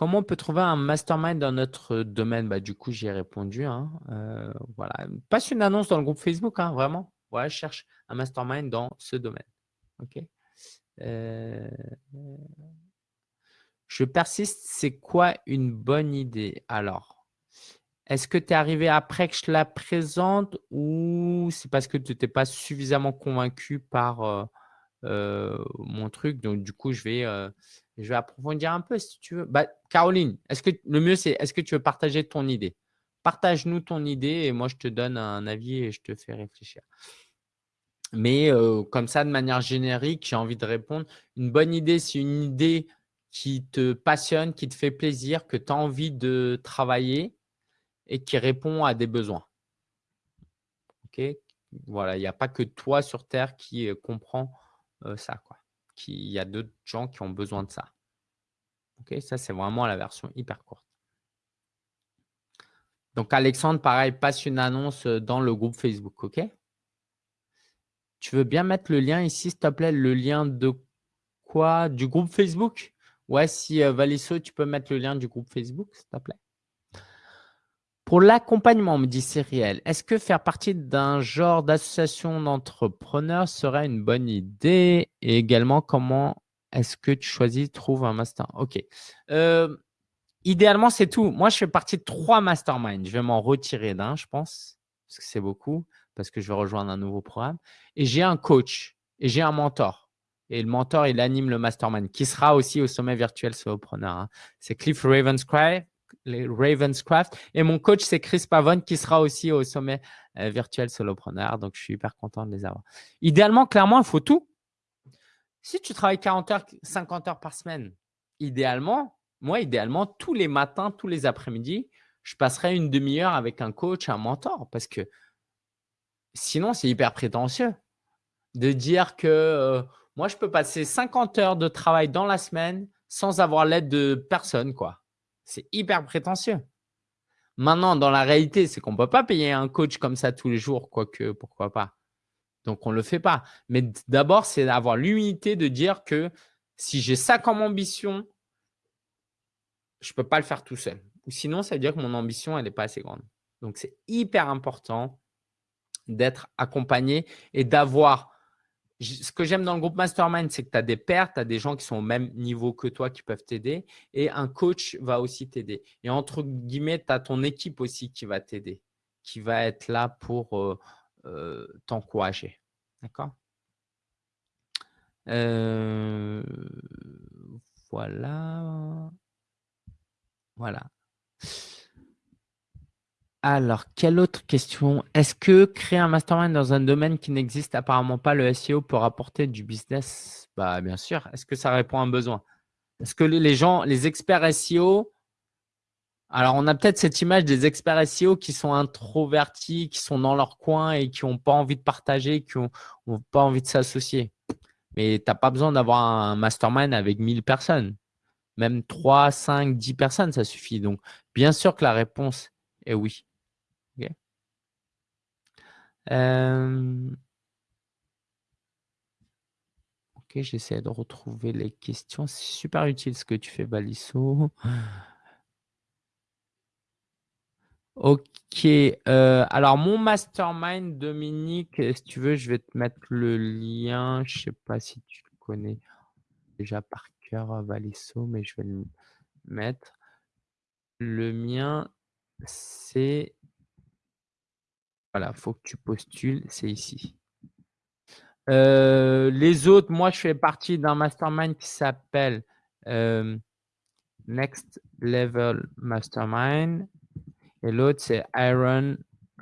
Comment on peut trouver un mastermind dans notre domaine? Bah, Du coup, j'y ai répondu. Hein. Euh, voilà. Passe une annonce dans le groupe Facebook, hein, vraiment. Voilà, je cherche un mastermind dans ce domaine. OK euh, Je persiste, c'est quoi une bonne idée? Alors, est-ce que tu es arrivé après que je la présente ou c'est parce que tu n'étais pas suffisamment convaincu par euh, mon truc Donc, du coup, je vais je vais approfondir un peu si tu veux. Bah, Caroline, est-ce que le mieux, c'est est-ce que tu veux partager ton idée? Partage-nous ton idée et moi, je te donne un avis et je te fais réfléchir. Mais euh, comme ça, de manière générique, j'ai envie de répondre. Une bonne idée, c'est une idée qui te passionne, qui te fait plaisir, que tu as envie de travailler et qui répond à des besoins. OK? Voilà, il n'y a pas que toi sur Terre qui euh, comprend euh, ça. Quoi il y a d'autres gens qui ont besoin de ça. Ok, ça c'est vraiment la version hyper courte. Donc Alexandre, pareil, passe une annonce dans le groupe Facebook, ok? Tu veux bien mettre le lien ici, s'il te plaît, le lien de quoi? Du groupe Facebook? Ouais, si euh, tu peux mettre le lien du groupe Facebook, s'il te plaît. Pour l'accompagnement, me dit Cyrielle, est-ce que faire partie d'un genre d'association d'entrepreneurs serait une bonne idée? Et également, comment est-ce que tu choisis, trouves un master Ok. Euh, idéalement, c'est tout. Moi, je fais partie de trois masterminds. Je vais m'en retirer d'un, je pense, parce que c'est beaucoup, parce que je vais rejoindre un nouveau programme. Et j'ai un coach et j'ai un mentor. Et le mentor, il anime le mastermind, qui sera aussi au sommet virtuel solopreneur. Hein. C'est Cliff Ravenscraft les Ravenscraft. Et mon coach, c'est Chris Pavone qui sera aussi au sommet euh, virtuel solopreneur. Donc, je suis hyper content de les avoir. Idéalement, clairement, il faut tout. Si tu travailles 40 heures, 50 heures par semaine, idéalement, moi, idéalement, tous les matins, tous les après-midi, je passerai une demi-heure avec un coach, un mentor. Parce que sinon, c'est hyper prétentieux de dire que euh, moi, je peux passer 50 heures de travail dans la semaine sans avoir l'aide de personne, quoi. C'est hyper prétentieux. Maintenant, dans la réalité, c'est qu'on ne peut pas payer un coach comme ça tous les jours, quoique, pourquoi pas. Donc, on ne le fait pas. Mais d'abord, c'est d'avoir l'humilité de dire que si j'ai ça comme ambition, je ne peux pas le faire tout seul. Ou sinon, ça veut dire que mon ambition, elle n'est pas assez grande. Donc, c'est hyper important d'être accompagné et d'avoir ce que j'aime dans le groupe Mastermind, c'est que tu as des pairs, tu as des gens qui sont au même niveau que toi qui peuvent t'aider et un coach va aussi t'aider. Et entre guillemets, tu as ton équipe aussi qui va t'aider, qui va être là pour euh, euh, t'encourager. D'accord? Euh, Voilà. Voilà. Alors, quelle autre question? Est-ce que créer un mastermind dans un domaine qui n'existe apparemment pas, le SEO, peut rapporter du business? Bah, Bien sûr. Est-ce que ça répond à un besoin? Est-ce que les gens, les experts SEO, alors on a peut-être cette image des experts SEO qui sont introvertis, qui sont dans leur coin et qui n'ont pas envie de partager, qui n'ont pas envie de s'associer. Mais tu n'as pas besoin d'avoir un mastermind avec 1000 personnes. Même 3, 5, 10 personnes, ça suffit. Donc, bien sûr que la réponse est oui. Euh, ok, j'essaie de retrouver les questions. C'est super utile ce que tu fais, Balisso. Ok. Euh, alors, mon mastermind, Dominique, si tu veux, je vais te mettre le lien. Je ne sais pas si tu le connais déjà par cœur, Balisso, mais je vais le mettre. Le mien, c'est voilà, faut que tu postules, c'est ici. Euh, les autres, moi, je fais partie d'un mastermind qui s'appelle euh, Next Level Mastermind. Et l'autre, c'est Iron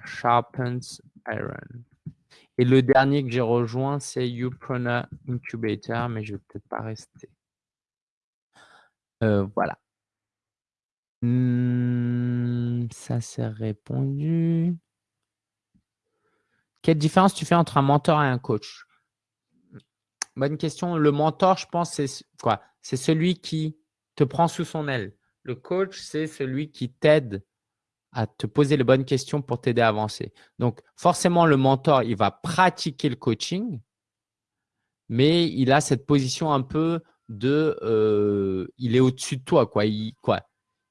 Sharpens Iron. Et le dernier que j'ai rejoint, c'est Upreneur Incubator, mais je ne vais peut-être pas rester. Euh, voilà. Hmm, ça, c'est répondu. Quelle différence tu fais entre un mentor et un coach? Bonne question. Le mentor, je pense, c'est quoi? C'est celui qui te prend sous son aile. Le coach, c'est celui qui t'aide à te poser les bonnes questions pour t'aider à avancer. Donc, forcément, le mentor, il va pratiquer le coaching, mais il a cette position un peu de euh, il est au-dessus de toi. Quoi. Il, quoi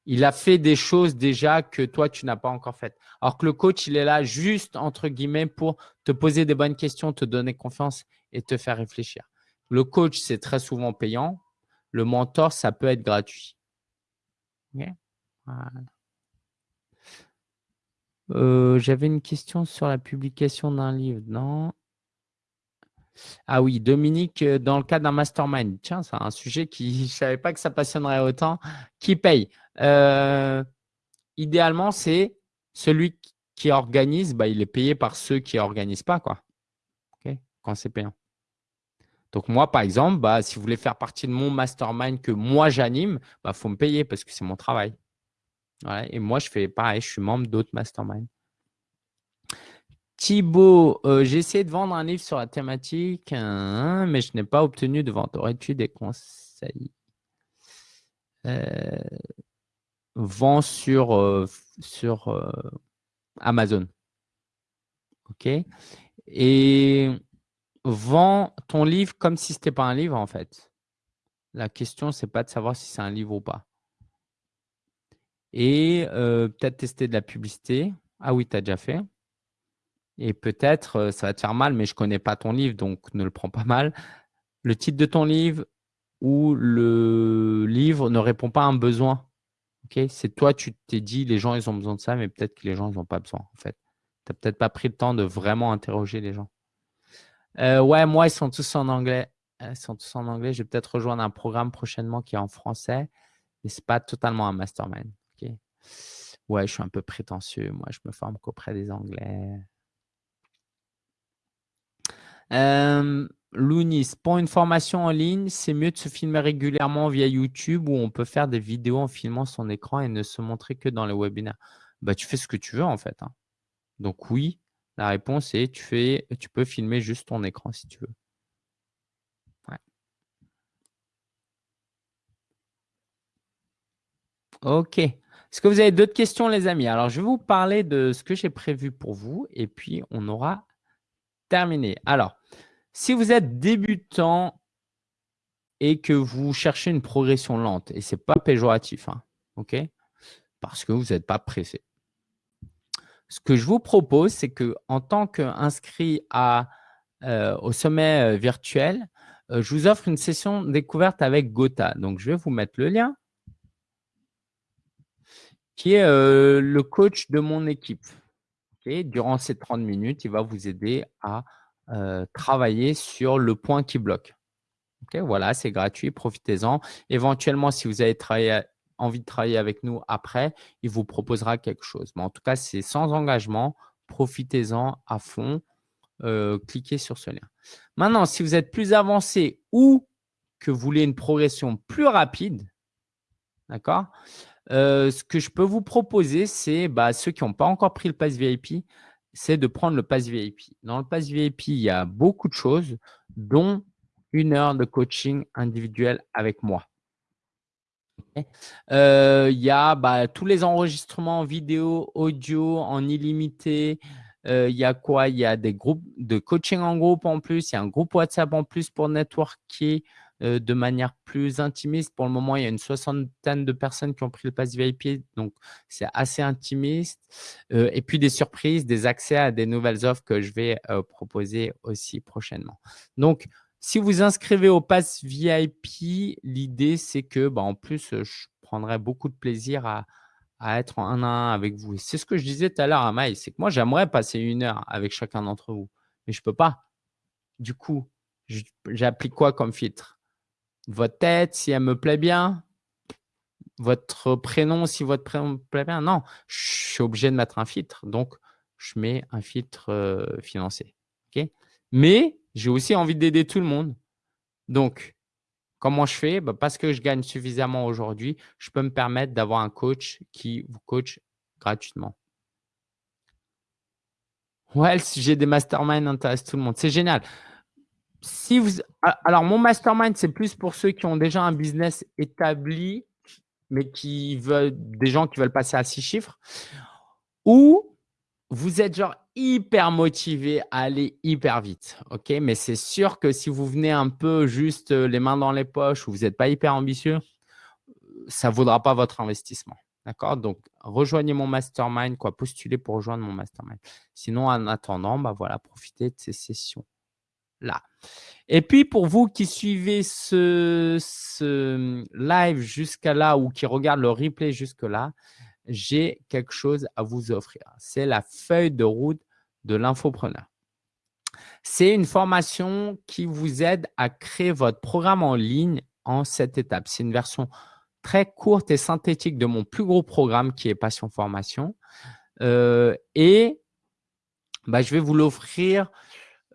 il a fait des choses déjà que toi, tu n'as pas encore faites. Alors que le coach, il est là juste, entre guillemets, pour te poser des bonnes questions, te donner confiance et te faire réfléchir. Le coach, c'est très souvent payant. Le mentor, ça peut être gratuit. Euh, j'avais une question sur la publication d'un livre, non ah oui, Dominique, euh, dans le cas d'un mastermind, tiens, c'est un sujet qui, je ne savais pas que ça passionnerait autant. Qui paye? Euh, Idéalement, c'est celui qui organise, bah, il est payé par ceux qui n'organisent pas, quoi. Quand c'est payant. Donc moi, par exemple, bah, si vous voulez faire partie de mon mastermind que moi j'anime, il bah, faut me payer parce que c'est mon travail. Et moi, je fais pareil, je suis membre d'autres masterminds. Thibaut, euh, j'ai essayé de vendre un livre sur la thématique, hein, mais je n'ai pas obtenu de vente. Aurais-tu des conseils? Euh, Vends sur, euh, sur Amazon. OK? Et vends ton livre comme si ce n'était pas un livre, en fait. La question, ce n'est pas de savoir si c'est un livre ou pas. Et peut-être tester de la publicité. Ah oui, tu as déjà fait. Et peut-être, euh, ça va te faire mal, mais je ne connais pas ton livre, donc ne le prends pas mal. Le titre de ton livre ou le livre ne répond pas à un besoin. C'est toi, tu t'es dit, les gens, ils ont besoin de ça, mais peut-être que les gens, ils n'ont pas besoin, en fait. Tu n'as peut-être pas pris le temps de vraiment interroger les gens. Euh, ouais, moi, ils sont tous en anglais. Ils sont tous en anglais. Je vais peut-être rejoindre un programme prochainement qui est en français, mais ce n'est pas totalement un mastermind. Ouais, je suis un peu prétentieux. Moi, je me forme qu'auprès des Anglais. Euh, Lounis, pour une formation en ligne, c'est mieux de se filmer régulièrement via YouTube où on peut faire des vidéos en filmant son écran et ne se montrer que dans les webinaires. Bah, tu fais ce que tu veux en fait. Hein. Donc oui, la réponse est tu, fais, tu peux filmer juste ton écran si tu veux. Ok. Est-ce que vous avez d'autres questions, les amis? Alors, je vais vous parler de ce que j'ai prévu pour vous et puis on aura terminé. Alors, si vous êtes débutant et que vous cherchez une progression lente, et ce n'est pas péjoratif, hein, ok parce que vous n'êtes pas pressé. Ce que je vous propose, c'est que en tant qu'inscrit euh, au sommet euh, virtuel, euh, je vous offre une session découverte avec Gotha. Donc, je vais vous mettre le lien qui est le coach de mon équipe. Durant ces 30 minutes, il va vous aider à travailler sur le point qui bloque. voilà, c'est gratuit, profitez-en. Éventuellement, si vous avez envie de travailler avec nous après, il vous proposera quelque chose. Mais en tout cas, c'est sans engagement. Profitez-en à fond. cliquez sur ce lien. Maintenant, si vous êtes plus avancé ou que vous voulez une progression plus rapide, d'accord ce que je peux vous proposer, c'est bah, ceux qui n'ont pas encore pris le pass VIP, c'est de prendre le pass VIP. Dans le pass VIP, il y a beaucoup de choses, dont une heure de coaching individuel avec moi. il y a bah, tous les enregistrements vidéo, audio en illimité. il y a quoi? Il y a des groupes de coaching en groupe en plus. Il y a un groupe WhatsApp en plus pour networker. Euh, de manière plus intimiste. Pour le moment, il y a une soixantaine de personnes qui ont pris le pass VIP, donc c'est assez intimiste. Euh, et puis des surprises, des accès à des nouvelles offres que je vais euh, proposer aussi prochainement. Donc, si vous inscrivez au pass VIP, l'idée c'est que, bah, en plus, je prendrai beaucoup de plaisir à, être en un à un avec vous. C'est ce que je disais tout à l'heure à Maï, c'est que moi, j'aimerais passer une heure avec chacun d'entre vous, mais je ne peux pas. Du coup, j'applique quoi comme filtre? Votre tête, si elle me plaît bien, votre prénom, si votre prénom me plaît bien. Non, je suis obligé de mettre un filtre. Donc, je mets un filtre euh, financier. Mais j'ai aussi envie d'aider tout le monde. Donc, comment je fais? Bah, Parce que je gagne suffisamment aujourd'hui, je peux me permettre d'avoir un coach qui vous coach gratuitement. Ouais, le sujet des masterminds intéresse tout le monde. C'est génial si vous, alors, mon mastermind, c'est plus pour ceux qui ont déjà un business établi, mais qui veulent, des gens qui veulent passer à six chiffres, ou vous êtes genre hyper motivé à aller hyper vite. ok? Mais c'est sûr que si vous venez un peu juste euh, les mains dans les poches ou vous n'êtes pas hyper ambitieux, ça ne vaudra pas votre investissement. D'accord? Donc, rejoignez mon mastermind, quoi, postulez pour rejoindre mon mastermind. Sinon, en attendant, bah voilà, profitez de ces sessions là. Et puis, pour vous qui suivez ce, live jusqu'à là ou qui regardent le replay jusque là, j'ai quelque chose à vous offrir. C'est la feuille de route de l'infopreneur. C'est une formation qui vous aide à créer votre programme en ligne en cette étape. C'est une version très courte et synthétique de mon plus gros programme qui est Passion Formation. Euh, et bah, je vais vous l'offrir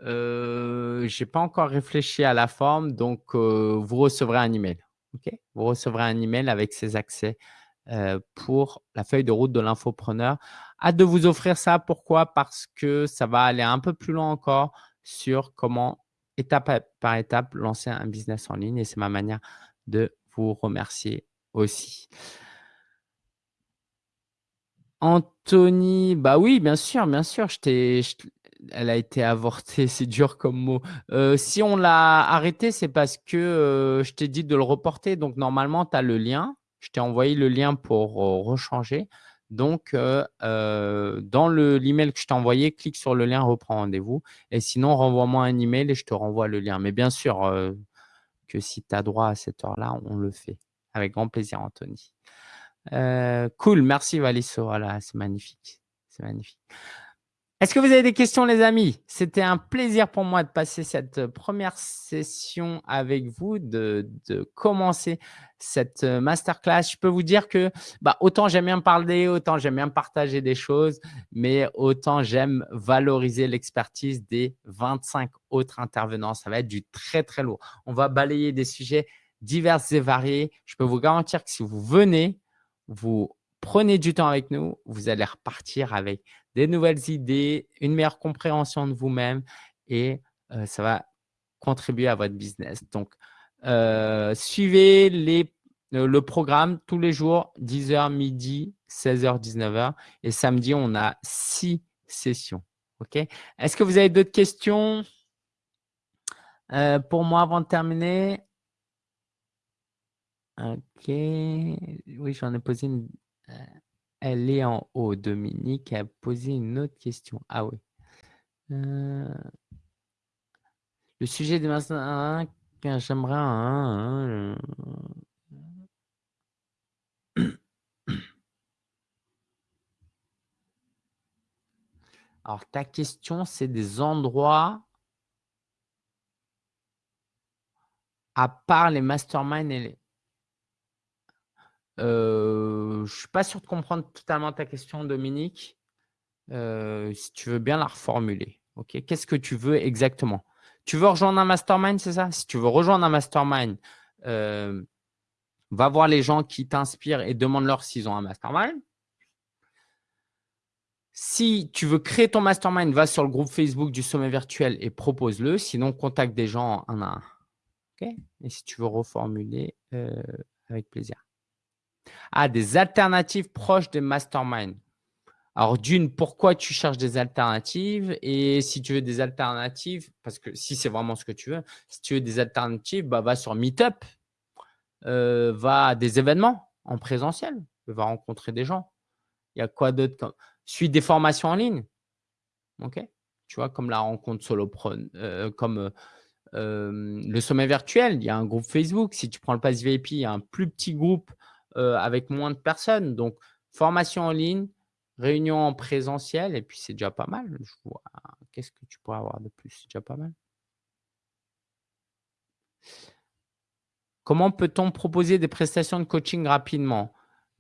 euh, je n'ai pas encore réfléchi à la forme, donc euh, vous recevrez un email. ok? Vous recevrez un email avec ces accès euh, pour la feuille de route de l'infopreneur. Hâte de vous offrir ça. Pourquoi? Parce que ça va aller un peu plus loin encore sur comment, étape par étape, lancer un business en ligne. Et c'est ma manière de vous remercier aussi. Anthony, bah oui, bien sûr, bien sûr. Je t'ai, elle a été avortée, c'est dur comme mot. Euh, si on l'a arrêté, c'est parce que euh, je t'ai dit de le reporter. Donc, normalement, tu as le lien. Je t'ai envoyé le lien pour euh, rechanger. Donc, dans l'email que je t'ai envoyé, clique sur le lien, reprends rendez-vous. Et sinon, renvoie-moi un email et je te renvoie le lien. Mais bien sûr que si tu as droit à cette heure-là, on le fait. Avec grand plaisir, Anthony. cool, merci Valisso. Voilà, c'est magnifique. C'est magnifique. Est-ce que vous avez des questions, les amis? C'était un plaisir pour moi de passer cette euh, première session avec vous, de, commencer cette euh, masterclass. Je peux vous dire que bah, autant j'aime bien parler, autant j'aime bien partager des choses, mais autant j'aime valoriser l'expertise des 25 autres intervenants. Ça va être du très, très lourd. On va balayer des sujets divers et variés. Je peux vous garantir que si vous venez, vous prenez du temps avec nous, vous allez repartir avec des nouvelles idées, une meilleure compréhension de vous-même et euh, ça va contribuer à votre business. Donc, euh, suivez euh, le programme tous les jours, 10h, midi, 16h, 19h. Et samedi, on a six sessions. OK? Est-ce que vous avez d'autres questions? Pour moi avant de terminer OK. Oui, j'en ai posé une. Euh, elle est en haut. Dominique a posé une autre question. Ah oui. Le sujet de maintenant, j'aimerais. Alors, ta question, c'est des endroits à part les masterminds et les… Je ne suis pas sûr de comprendre totalement ta question, Dominique. Si tu veux bien la reformuler. Qu'est-ce que tu veux exactement? Tu veux rejoindre un mastermind, c'est ça? Si tu veux rejoindre un mastermind, va voir les gens qui t'inspirent et demande-leur s'ils ont un mastermind. Si tu veux créer ton mastermind, va sur le groupe Facebook du sommet virtuel et propose-le. Sinon, contacte des gens un à un. et si tu veux reformuler, avec plaisir. Ah, des alternatives proches des masterminds. Alors, d'une, pourquoi tu cherches des alternatives? Et si tu veux des alternatives, parce que si c'est vraiment ce que tu veux, si tu veux des alternatives, bah, va sur Meetup, euh, va à des événements en présentiel, va rencontrer des gens. Il y a quoi d'autre Suis des formations en ligne. OK? Tu vois, comme la rencontre solopreneur, euh, comme euh, le sommet virtuel, il y a un groupe Facebook. Si tu prends le pass VIP, il y a un plus petit groupe avec moins de personnes. Donc, formation en ligne, réunion en présentiel, et puis c'est déjà pas mal. Je vois. Qu'est-ce que tu pourrais avoir de plus? C'est déjà pas mal. Comment peut-on proposer des prestations de coaching rapidement?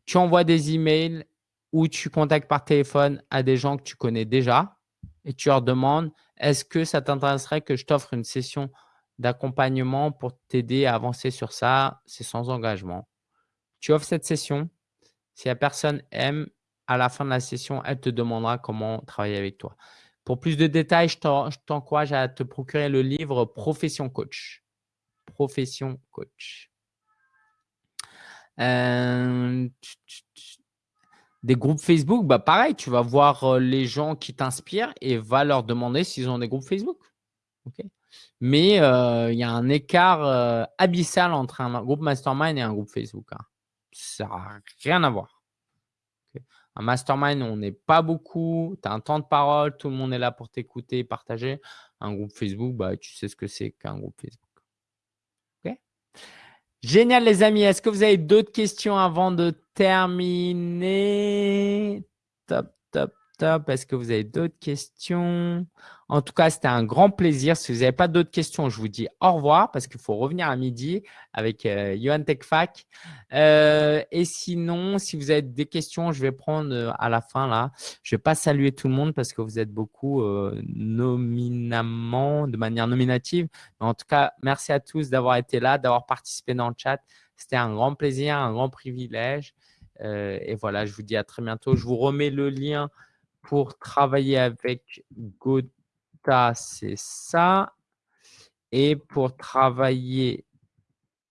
Tu envoies des emails ou tu contactes par téléphone à des gens que tu connais déjà et tu leur demandes est-ce que ça t'intéresserait que je t'offre une session d'accompagnement pour t'aider à avancer sur ça? C'est sans engagement. Tu offres cette session. Si la personne aime, à la fin de la session, elle te demandera comment travailler avec toi. Pour plus de détails, je t'encourage à te procurer le livre Profession Coach profession coach. Euh, des groupes Facebook, bah pareil, tu vas voir euh, les gens qui t'inspirent et va leur demander s'ils ont des groupes Facebook. Mais euh, il y a un écart abyssal entre un groupe mastermind et un groupe Facebook. Hein. Ça n'a rien à voir. Un mastermind, on n'est pas beaucoup, tu as un temps de parole, tout le monde est là pour t'écouter, partager. Un groupe Facebook, bah, tu sais ce que c'est qu'un groupe Facebook. Génial, les amis. Est-ce que vous avez d'autres questions avant de terminer? Top, top, Est-ce que vous avez d'autres questions? En tout cas, c'était un grand plaisir. Si vous n'avez pas d'autres questions, je vous dis au revoir parce qu'il faut revenir à midi avec euh, Johan Techfac. Euh, et sinon, si vous avez des questions, je vais prendre euh, à la fin là. Je ne vais pas saluer tout le monde parce que vous êtes beaucoup nominamment, de manière nominative. En tout cas, merci à tous d'avoir été là, d'avoir participé dans le chat. C'était un grand plaisir, un grand privilège. et voilà, je vous dis à très bientôt. Je vous remets le lien pour travailler avec Gauthier c'est ça. Et pour travailler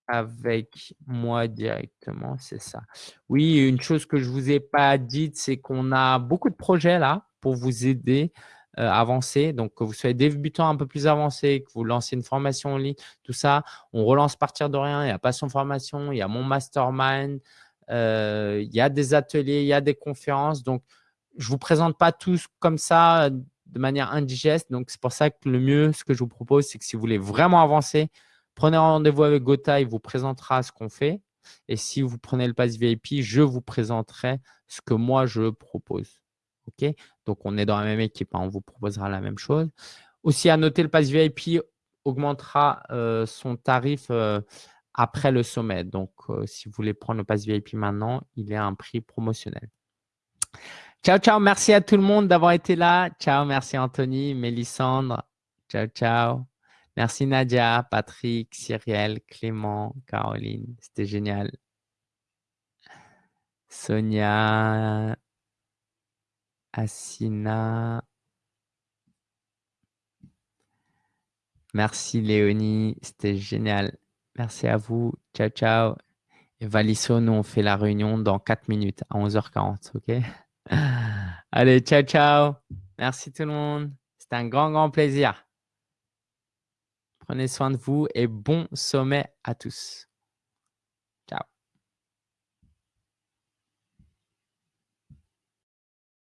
avec moi directement, c'est ça. Oui, une chose que je ne vous ai pas dite, c'est qu'on a beaucoup de projets là pour vous aider euh, à avancer. Donc, que vous soyez débutant un peu plus avancé, que vous lancez une formation en ligne, tout ça, on relance partir de rien. Il y a pas son formation, il y a mon mastermind, euh, il y a des ateliers, il y a des conférences. Donc, je vous présente pas tous comme ça de manière indigeste. Donc, c'est pour ça que le mieux, ce que je vous propose, c'est que si vous voulez vraiment avancer, prenez rendez-vous avec Gotha, il vous présentera ce qu'on fait. Et si vous prenez le pass VIP, je vous présenterai ce que moi, je propose. OK? Donc, on est dans la même équipe, hein, on vous proposera la même chose. Aussi, à noter, le pass VIP augmentera euh, son tarif euh, après le sommet. Donc, euh, si vous voulez prendre le pass VIP maintenant, il est à un prix promotionnel. Ciao, ciao. Merci à tout le monde d'avoir été là. Ciao, merci Anthony, Mélissandre. Ciao, ciao. Merci Nadia, Patrick, Cyrielle, Clément, Caroline. C'était génial. Sonia, Assina. Merci Léonie, c'était génial. Merci à vous. Ciao, ciao. Et Valisso, nous, on fait la réunion dans 4 minutes à 11h40. OK? Allez, ciao, ciao. Merci tout le monde. C'était un grand, grand plaisir. Prenez soin de vous et bon sommet à tous.